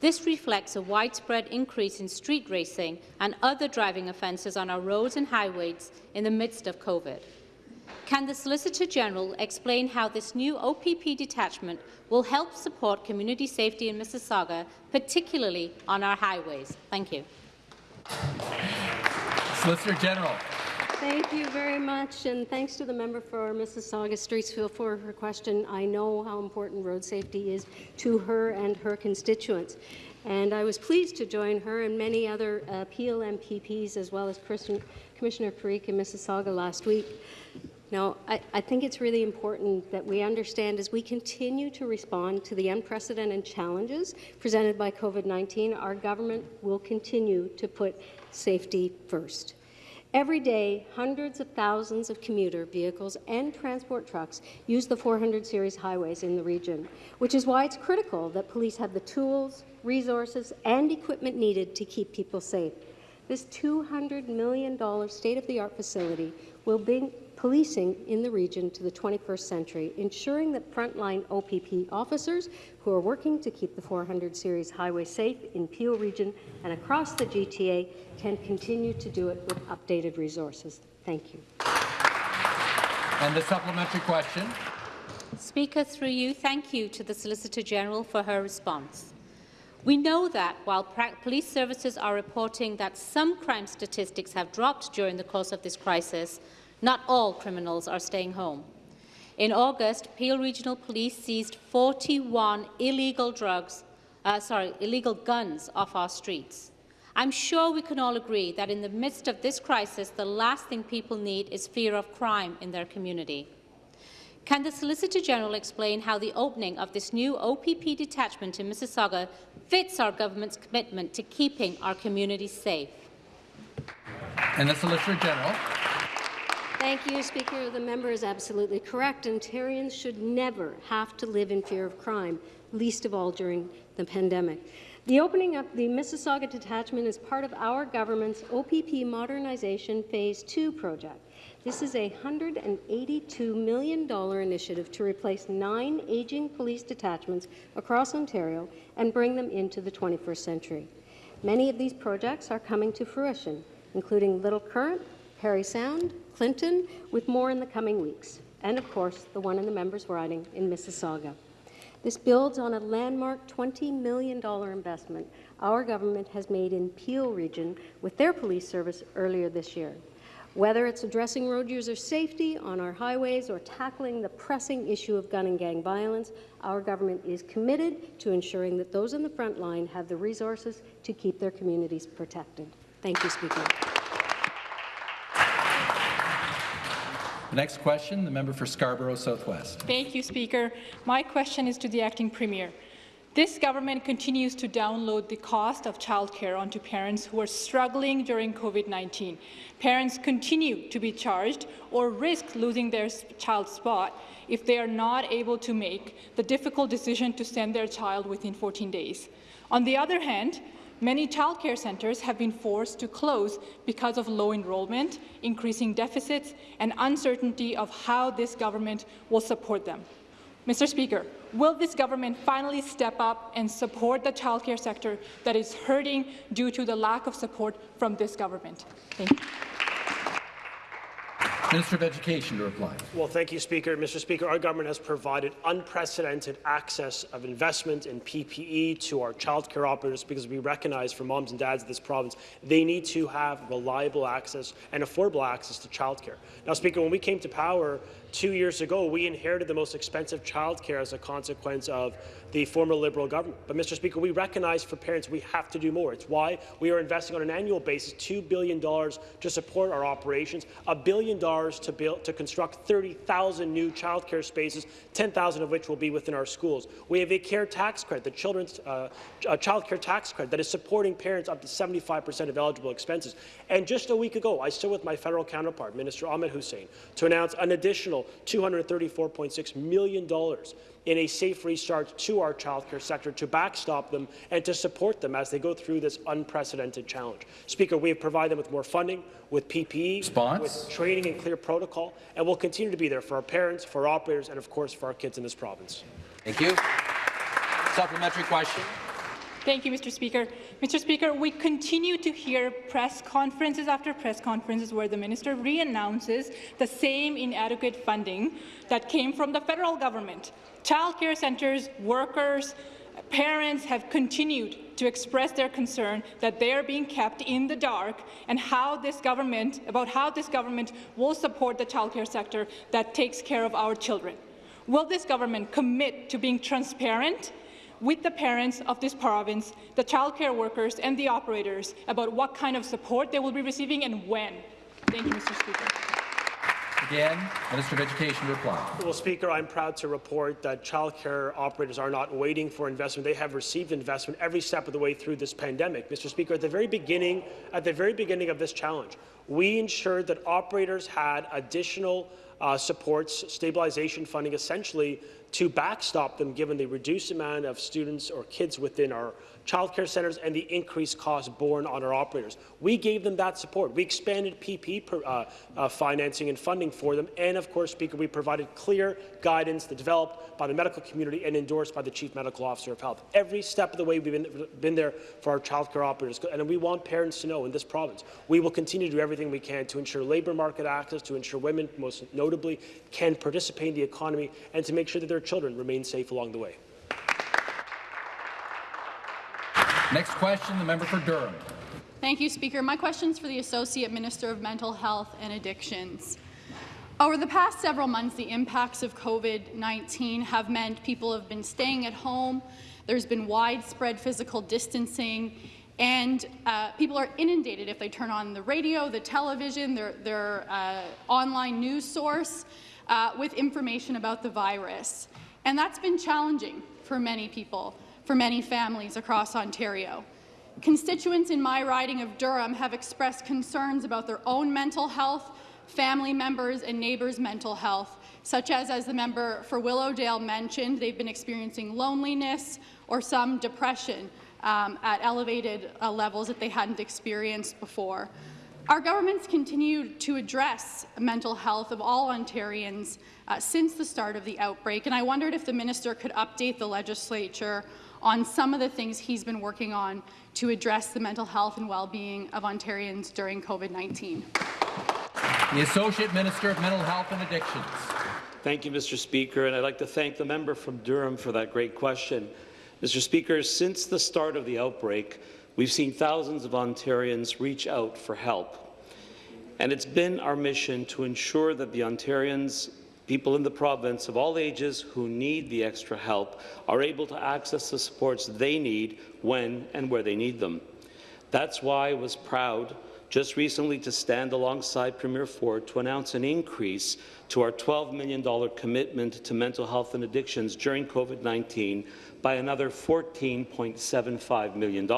This reflects a widespread increase in street racing and other driving offences on our roads and highways in the midst of COVID. Can the Solicitor General explain how this new OPP detachment will help support community safety in Mississauga, particularly on our highways? Thank you. Solicitor General. Thank you very much, and thanks to the member for Mississauga Streetsville for her question. I know how important road safety is to her and her constituents. And I was pleased to join her and many other uh, as well as Commissioner Carrique in Mississauga last week. Now, I, I, think it's really important that we understand as we continue to respond to the unprecedented challenges presented by COVID-19, our government will continue to put safety first. Every day, hundreds of thousands of commuter vehicles and transport trucks use the 400 series highways in the region, which is why it's critical that police have the tools, resources, and equipment needed to keep people safe. This $200 million state-of-the-art facility will bring policing in the region to the 21st century, ensuring that frontline OPP officers who are working to keep the 400 series highway safe in Peel region and across the GTA can continue to do it with updated resources. Thank you. And the supplementary question. Speaker, through you, thank you to the Solicitor General for her response. We know that while police services are reporting that some crime statistics have dropped during the course of this crisis, not all criminals are staying home. In August, Peel Regional Police seized 41 illegal drugs, uh, sorry, illegal guns off our streets. I'm sure we can all agree that in the midst of this crisis, the last thing people need is fear of crime in their community. Can the Solicitor General explain how the opening of this new OPP detachment in Mississauga fits our government's commitment to keeping our communities safe? And the Solicitor General. Thank you, Speaker. The member is absolutely correct. Ontarians should never have to live in fear of crime, least of all during the pandemic. The opening of the Mississauga detachment is part of our government's OPP Modernization Phase 2 project. This is a $182 million initiative to replace nine aging police detachments across Ontario and bring them into the 21st century. Many of these projects are coming to fruition, including Little Current, Parry Sound, Clinton, with more in the coming weeks, and of course the one in the members' riding in Mississauga. This builds on a landmark $20 million investment our government has made in Peel region with their police service earlier this year. Whether it's addressing road user safety on our highways or tackling the pressing issue of gun and gang violence, our government is committed to ensuring that those in the front line have the resources to keep their communities protected. Thank you, Speaker. Next question, the member for Scarborough Southwest. Thank you, Speaker. My question is to the acting premier. This government continues to download the cost of childcare onto parents who are struggling during COVID-19. Parents continue to be charged or risk losing their child spot if they are not able to make the difficult decision to send their child within 14 days. On the other hand, many childcare centres have been forced to close because of low enrolment, increasing deficits, and uncertainty of how this government will support them. Mr. Speaker, will this government finally step up and support the childcare sector that is hurting due to the lack of support from this government? Thank you. Minister of Education to reply. Well, thank you, Speaker. Mr. Speaker, our government has provided unprecedented access of investment in PPE to our childcare operators because we recognize for moms and dads of this province, they need to have reliable access and affordable access to childcare. Now, Speaker, when we came to power two years ago, we inherited the most expensive childcare as a consequence of the former Liberal government. But, Mr. Speaker, we recognize for parents we have to do more. It's why we are investing on an annual basis $2 billion to support our operations, a billion dollars to build to construct 30,000 new childcare spaces, 10,000 of which will be within our schools. We have a care tax credit, the children's uh, child care tax credit, that is supporting parents up to 75% of eligible expenses. And just a week ago, I stood with my federal counterpart, Minister Ahmed Hussen, to announce an additional $234.6 million in a safe restart to our childcare sector to backstop them and to support them as they go through this unprecedented challenge. Speaker, we have provided them with more funding, with PPE, Response? with training and clear protocol, and we'll continue to be there for our parents, for our operators, and of course for our kids in this province. Thank you. Supplementary question. Thank you, Mr. Speaker. Mr. Speaker, we continue to hear press conferences after press conferences where the minister re-announces the same inadequate funding that came from the federal government. Childcare centres, workers, parents have continued to express their concern that they are being kept in the dark and how this government, about how this government will support the childcare sector that takes care of our children. Will this government commit to being transparent with the parents of this province, the childcare workers and the operators about what kind of support they will be receiving and when? Thank you, Mr. Speaker. Again, Minister of Education reply. Well, Speaker, I'm proud to report that childcare operators are not waiting for investment. They have received investment every step of the way through this pandemic. Mr. Speaker, at the very beginning, at the very beginning of this challenge, we ensured that operators had additional uh, supports, stabilization funding, essentially to backstop them given the reduced amount of students or kids within our childcare centres and the increased costs borne on our operators. We gave them that support. We expanded PP per, uh, uh, financing and funding for them, and of course, Speaker, we provided clear guidance that developed by the medical community and endorsed by the Chief Medical Officer of Health. Every step of the way, we've been, been there for our childcare operators, and we want parents to know in this province, we will continue to do everything we can to ensure labour market access, to ensure women, most notably, can participate in the economy, and to make sure that their children remain safe along the way. Next question, the member for Durham. Thank you, Speaker. My question is for the Associate Minister of Mental Health and Addictions. Over the past several months, the impacts of COVID-19 have meant people have been staying at home, there's been widespread physical distancing, and uh, people are inundated if they turn on the radio, the television, their, their uh, online news source uh, with information about the virus. And that's been challenging for many people, for many families across Ontario. Constituents in my riding of Durham have expressed concerns about their own mental health, family members and neighbours' mental health, such as, as the member for Willowdale mentioned, they've been experiencing loneliness or some depression um, at elevated uh, levels that they hadn't experienced before. Our government's continued to address mental health of all Ontarians uh, since the start of the outbreak, and I wondered if the minister could update the legislature on some of the things he's been working on to address the mental health and well-being of Ontarians during COVID-19. The Associate Minister of Mental Health and Addictions. Thank you, Mr. Speaker, and I'd like to thank the member from Durham for that great question. Mr. Speaker, since the start of the outbreak, we've seen thousands of Ontarians reach out for help. And it's been our mission to ensure that the Ontarians, people in the province of all ages who need the extra help, are able to access the supports they need when and where they need them. That's why I was proud just recently to stand alongside Premier Ford to announce an increase to our $12 million commitment to mental health and addictions during COVID-19 by another $14.75 million.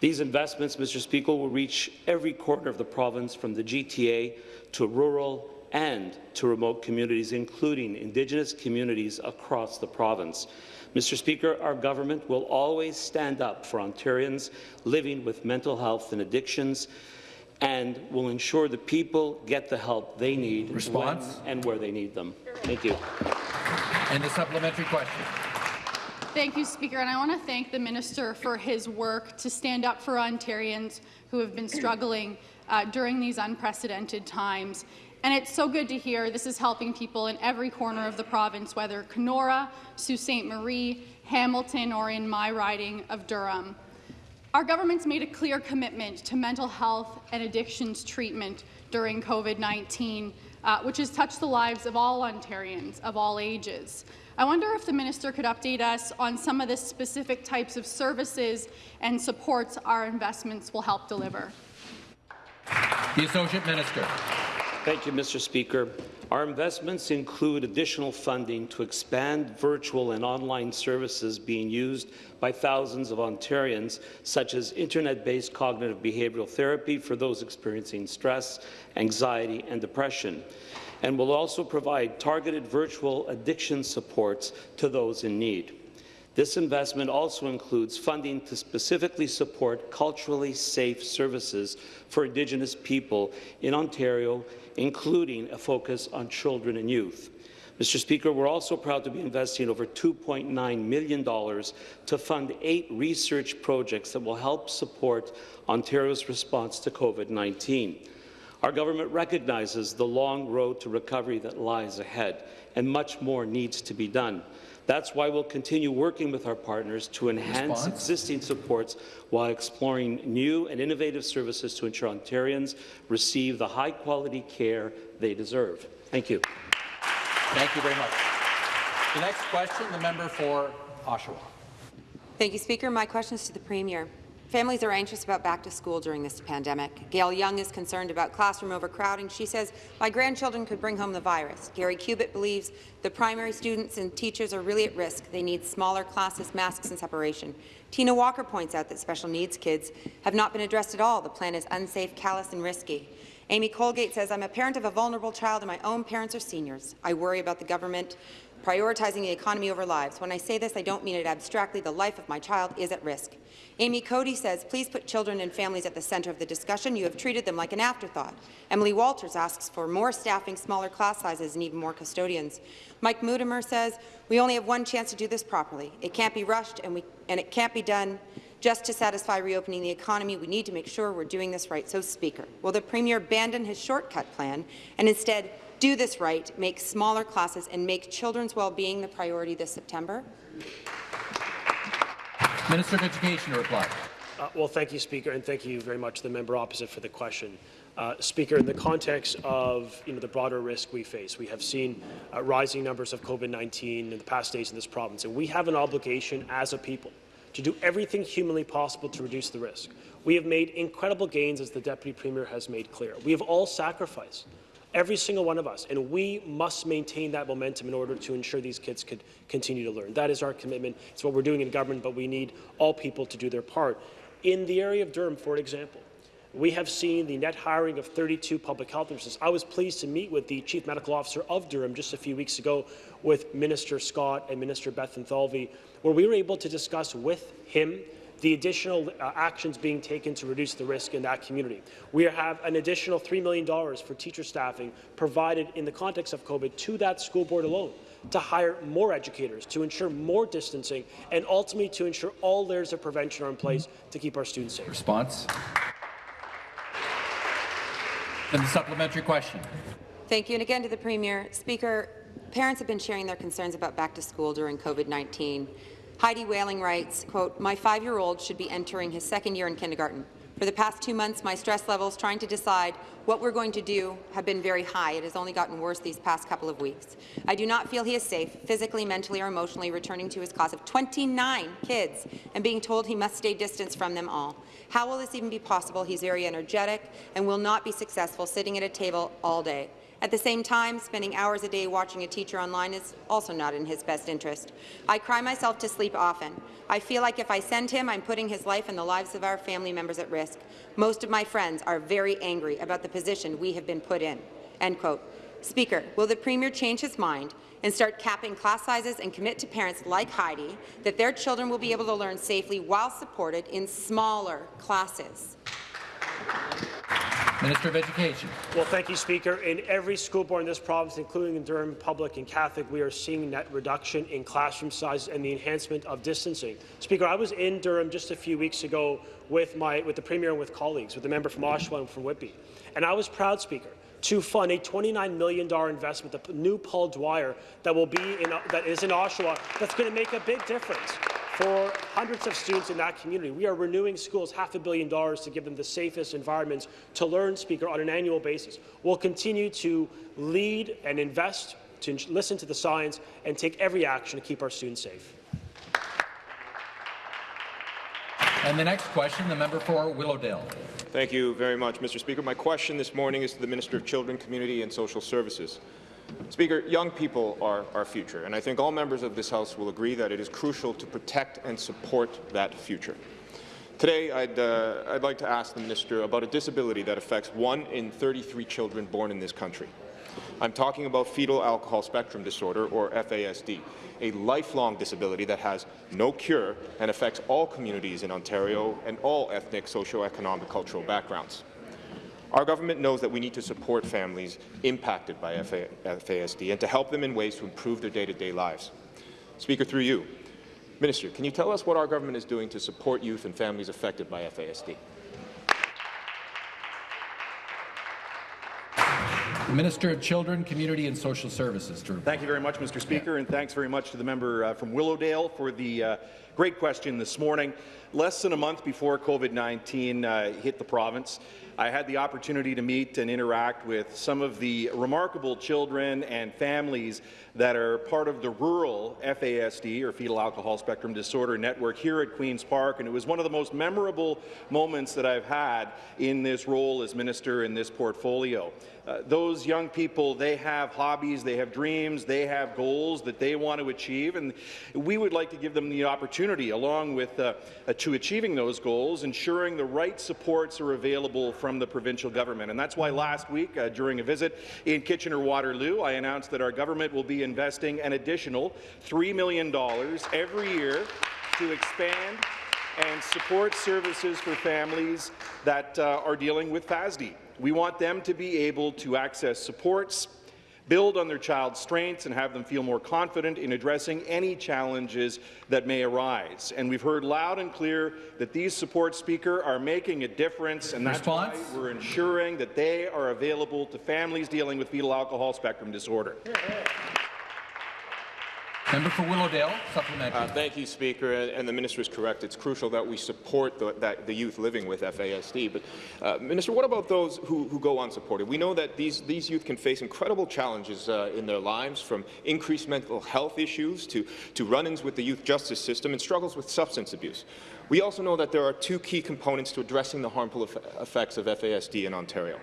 These investments, Mr. Speaker, will reach every corner of the province from the GTA to rural and to remote communities, including Indigenous communities across the province. Mr. Speaker, our government will always stand up for Ontarians living with mental health and addictions and will ensure the people get the help they need Response? when and where they need them. Thank you. And the supplementary question. Thank you, Speaker, and I want to thank the Minister for his work to stand up for Ontarians who have been struggling uh, during these unprecedented times. And it's so good to hear this is helping people in every corner of the province, whether Kenora, Sault Ste. Marie, Hamilton, or in my riding of Durham. Our government's made a clear commitment to mental health and addictions treatment during COVID-19, uh, which has touched the lives of all Ontarians of all ages. I wonder if the minister could update us on some of the specific types of services and supports our investments will help deliver. The Associate Minister. Thank you, Mr. Speaker. Our investments include additional funding to expand virtual and online services being used by thousands of Ontarians, such as internet-based cognitive behavioral therapy for those experiencing stress, anxiety, and depression, and will also provide targeted virtual addiction supports to those in need. This investment also includes funding to specifically support culturally safe services for Indigenous people in Ontario, including a focus on children and youth. Mr. Speaker, we're also proud to be investing over $2.9 million to fund eight research projects that will help support Ontario's response to COVID-19. Our government recognizes the long road to recovery that lies ahead, and much more needs to be done. That's why we'll continue working with our partners to enhance Response? existing supports while exploring new and innovative services to ensure Ontarians receive the high-quality care they deserve. Thank you. Thank you very much. The next question, the member for Oshawa. Thank you, Speaker. My question is to the Premier. Families are anxious about back to school during this pandemic. Gail Young is concerned about classroom overcrowding. She says, my grandchildren could bring home the virus. Gary Cubitt believes the primary students and teachers are really at risk. They need smaller classes, masks and separation. Tina Walker points out that special needs kids have not been addressed at all. The plan is unsafe, callous and risky. Amy Colgate says, I'm a parent of a vulnerable child and my own parents are seniors. I worry about the government prioritizing the economy over lives. When I say this, I don't mean it abstractly. The life of my child is at risk. Amy Cody says, please put children and families at the centre of the discussion. You have treated them like an afterthought. Emily Walters asks for more staffing, smaller class sizes, and even more custodians. Mike Mutimer says, we only have one chance to do this properly. It can't be rushed, and, we, and it can't be done just to satisfy reopening the economy. We need to make sure we're doing this right. So, Speaker, will the Premier abandon his shortcut plan and instead do this right, make smaller classes, and make children's well-being the priority this September? Minister of Education to reply. Uh, well, thank you, Speaker, and thank you very much to the member opposite for the question. Uh, Speaker, in the context of you know, the broader risk we face, we have seen uh, rising numbers of COVID-19 in the past days in this province, and we have an obligation as a people to do everything humanly possible to reduce the risk. We have made incredible gains, as the Deputy Premier has made clear. We have all sacrificed every single one of us, and we must maintain that momentum in order to ensure these kids could continue to learn. That is our commitment. It's what we're doing in government, but we need all people to do their part. In the area of Durham, for example, we have seen the net hiring of 32 public health nurses. I was pleased to meet with the Chief Medical Officer of Durham just a few weeks ago with Minister Scott and Minister Bethlenfalvy, where we were able to discuss with him the additional uh, actions being taken to reduce the risk in that community. We have an additional $3 million for teacher staffing provided in the context of COVID to that school board alone to hire more educators, to ensure more distancing, and ultimately to ensure all layers of prevention are in place to keep our students safe. Response. And the supplementary question. Thank you. And again to the Premier. Speaker, parents have been sharing their concerns about back to school during COVID-19. Heidi Whaling writes, quote, my five-year-old should be entering his second year in kindergarten. For the past two months, my stress levels trying to decide what we're going to do have been very high. It has only gotten worse these past couple of weeks. I do not feel he is safe, physically, mentally, or emotionally, returning to his class of 29 kids and being told he must stay distance from them all. How will this even be possible? He's very energetic and will not be successful sitting at a table all day. At the same time, spending hours a day watching a teacher online is also not in his best interest. I cry myself to sleep often. I feel like if I send him, I'm putting his life and the lives of our family members at risk. Most of my friends are very angry about the position we have been put in." End quote. Speaker, will the Premier change his mind and start capping class sizes and commit to parents like Heidi that their children will be able to learn safely while supported in smaller classes? Minister of Education. Well, thank you, Speaker. In every school board in this province, including in Durham Public and Catholic, we are seeing net reduction in classroom size and the enhancement of distancing. Speaker, I was in Durham just a few weeks ago with my with the Premier and with colleagues, with the member from Oshawa and from Whitby, and I was proud, Speaker, to fund a $29 million investment, the new Paul Dwyer that will be in, that is in Oshawa, that's going to make a big difference for hundreds of students in that community. We are renewing schools half a billion dollars to give them the safest environments to learn, Speaker, on an annual basis. We'll continue to lead and invest, to listen to the science, and take every action to keep our students safe. And the next question, the member for Willowdale. Thank you very much, Mr. Speaker. My question this morning is to the Minister of Children, Community and Social Services. Speaker, young people are our future, and I think all members of this House will agree that it is crucial to protect and support that future. Today, I'd, uh, I'd like to ask the Minister about a disability that affects one in 33 children born in this country. I'm talking about fetal alcohol spectrum disorder, or FASD, a lifelong disability that has no cure and affects all communities in Ontario and all ethnic, socio-economic, cultural backgrounds. Our government knows that we need to support families impacted by FASD and to help them in ways to improve their day-to-day -day lives. Speaker, through you, Minister, can you tell us what our government is doing to support youth and families affected by FASD? Minister of Children, Community and Social Services. Drew. Thank you very much, Mr. Speaker, yeah. and thanks very much to the member uh, from Willowdale for the uh, great question this morning. Less than a month before COVID-19 uh, hit the province, I had the opportunity to meet and interact with some of the remarkable children and families that are part of the rural FASD, or Fetal Alcohol Spectrum Disorder Network, here at Queen's Park, and it was one of the most memorable moments that I've had in this role as minister in this portfolio. Uh, those young people, they have hobbies, they have dreams, they have goals that they want to achieve, and we would like to give them the opportunity, along with uh, uh, to achieving those goals, ensuring the right supports are available from the provincial government. And that's why last week, uh, during a visit in Kitchener-Waterloo, I announced that our government will be investing an additional $3 million every year to expand and support services for families that uh, are dealing with FASD. We want them to be able to access supports, build on their child's strengths and have them feel more confident in addressing any challenges that may arise. And we've heard loud and clear that these support speaker are making a difference, and that's Response? why we're ensuring that they are available to families dealing with fetal alcohol spectrum disorder. Member for Willowdale, supplementary. Uh, thank you, Speaker. And the minister is correct. It's crucial that we support the, that, the youth living with FASD. But, uh, Minister, what about those who, who go unsupported? We know that these, these youth can face incredible challenges uh, in their lives, from increased mental health issues to, to run-ins with the youth justice system and struggles with substance abuse. We also know that there are two key components to addressing the harmful effects of FASD in Ontario.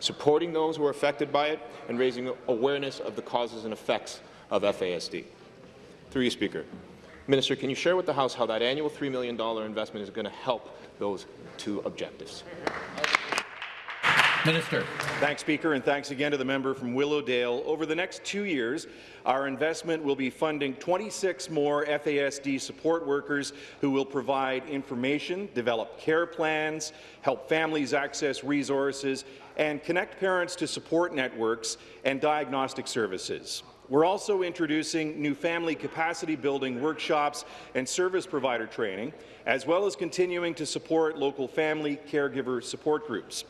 Supporting those who are affected by it and raising awareness of the causes and effects of FASD. Through you, Speaker. Minister, can you share with the House how that annual $3 million investment is going to help those two objectives? Minister. Thanks, Speaker, and thanks again to the member from Willowdale. Over the next two years, our investment will be funding 26 more FASD support workers who will provide information, develop care plans, help families access resources, and connect parents to support networks and diagnostic services. We're also introducing new family capacity building workshops and service provider training, as well as continuing to support local family caregiver support groups.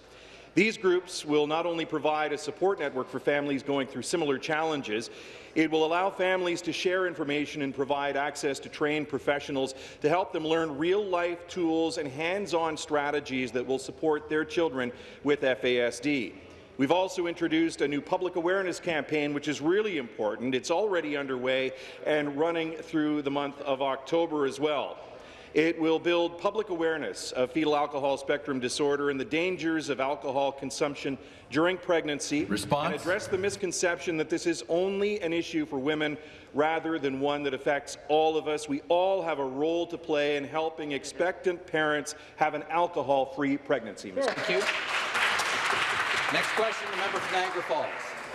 These groups will not only provide a support network for families going through similar challenges, it will allow families to share information and provide access to trained professionals to help them learn real-life tools and hands-on strategies that will support their children with FASD. We've also introduced a new public awareness campaign, which is really important. It's already underway and running through the month of October as well. It will build public awareness of fetal alcohol spectrum disorder and the dangers of alcohol consumption during pregnancy Response? and address the misconception that this is only an issue for women rather than one that affects all of us. We all have a role to play in helping expectant parents have an alcohol-free pregnancy. Thank you. Next question, the member for Niagara Falls.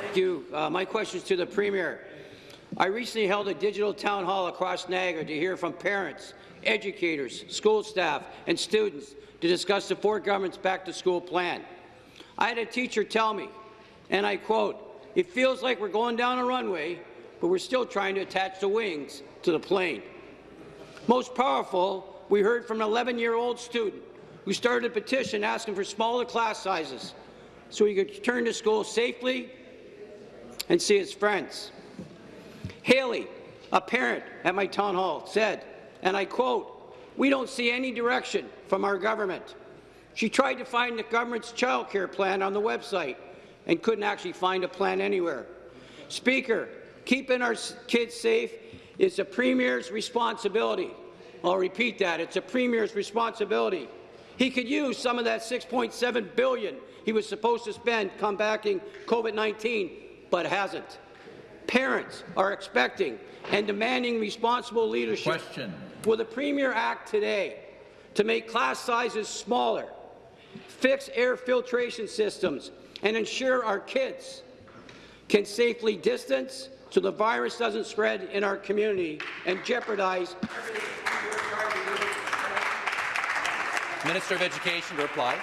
Thank you. Uh, my question is to the Premier. I recently held a digital town hall across Niagara to hear from parents, educators, school staff and students to discuss the Ford government's back-to-school plan. I had a teacher tell me, and I quote, it feels like we're going down a runway, but we're still trying to attach the wings to the plane. Most powerful, we heard from an 11-year-old student who started a petition asking for smaller class sizes so he could return to school safely and see his friends. Haley, a parent at my town hall, said, and I quote, we don't see any direction from our government. She tried to find the government's child care plan on the website and couldn't actually find a plan anywhere. Speaker, keeping our kids safe is the Premier's responsibility. I'll repeat that. It's a Premier's responsibility. He could use some of that 6.7 billion he was supposed to spend combating COVID-19, but hasn't. Parents are expecting and demanding responsible leadership. Question. Will the Premier act today to make class sizes smaller, fix air filtration systems, and ensure our kids can safely distance so the virus doesn't spread in our community and jeopardize Minister of Education to reply.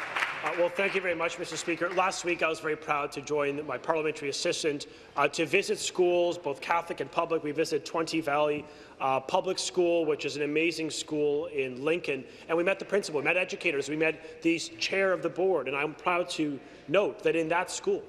Uh, well, thank you very much, Mr. Speaker. Last week, I was very proud to join my parliamentary assistant uh, to visit schools, both Catholic and public. We visited 20 Valley uh, Public School, which is an amazing school in Lincoln, and we met the principal, we met educators, we met the chair of the board, and I'm proud to note that in that school,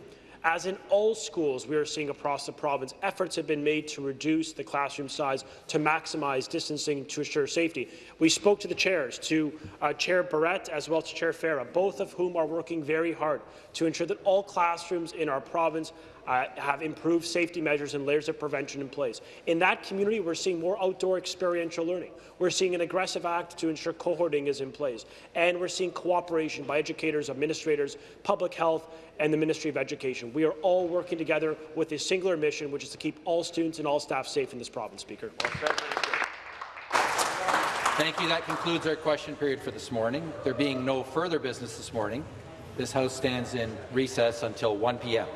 as in all schools we are seeing across the province, efforts have been made to reduce the classroom size to maximize distancing to assure safety. We spoke to the chairs, to uh, Chair Barrett as well as to Chair Fera, both of whom are working very hard to ensure that all classrooms in our province uh, have improved safety measures and layers of prevention in place. In that community, we're seeing more outdoor experiential learning. We're seeing an aggressive act to ensure cohorting is in place. And we're seeing cooperation by educators, administrators, public health, and the Ministry of Education. We are all working together with a singular mission, which is to keep all students and all staff safe in this province, Speaker. Thank you. That concludes our question period for this morning. There being no further business this morning, this House stands in recess until 1 p.m.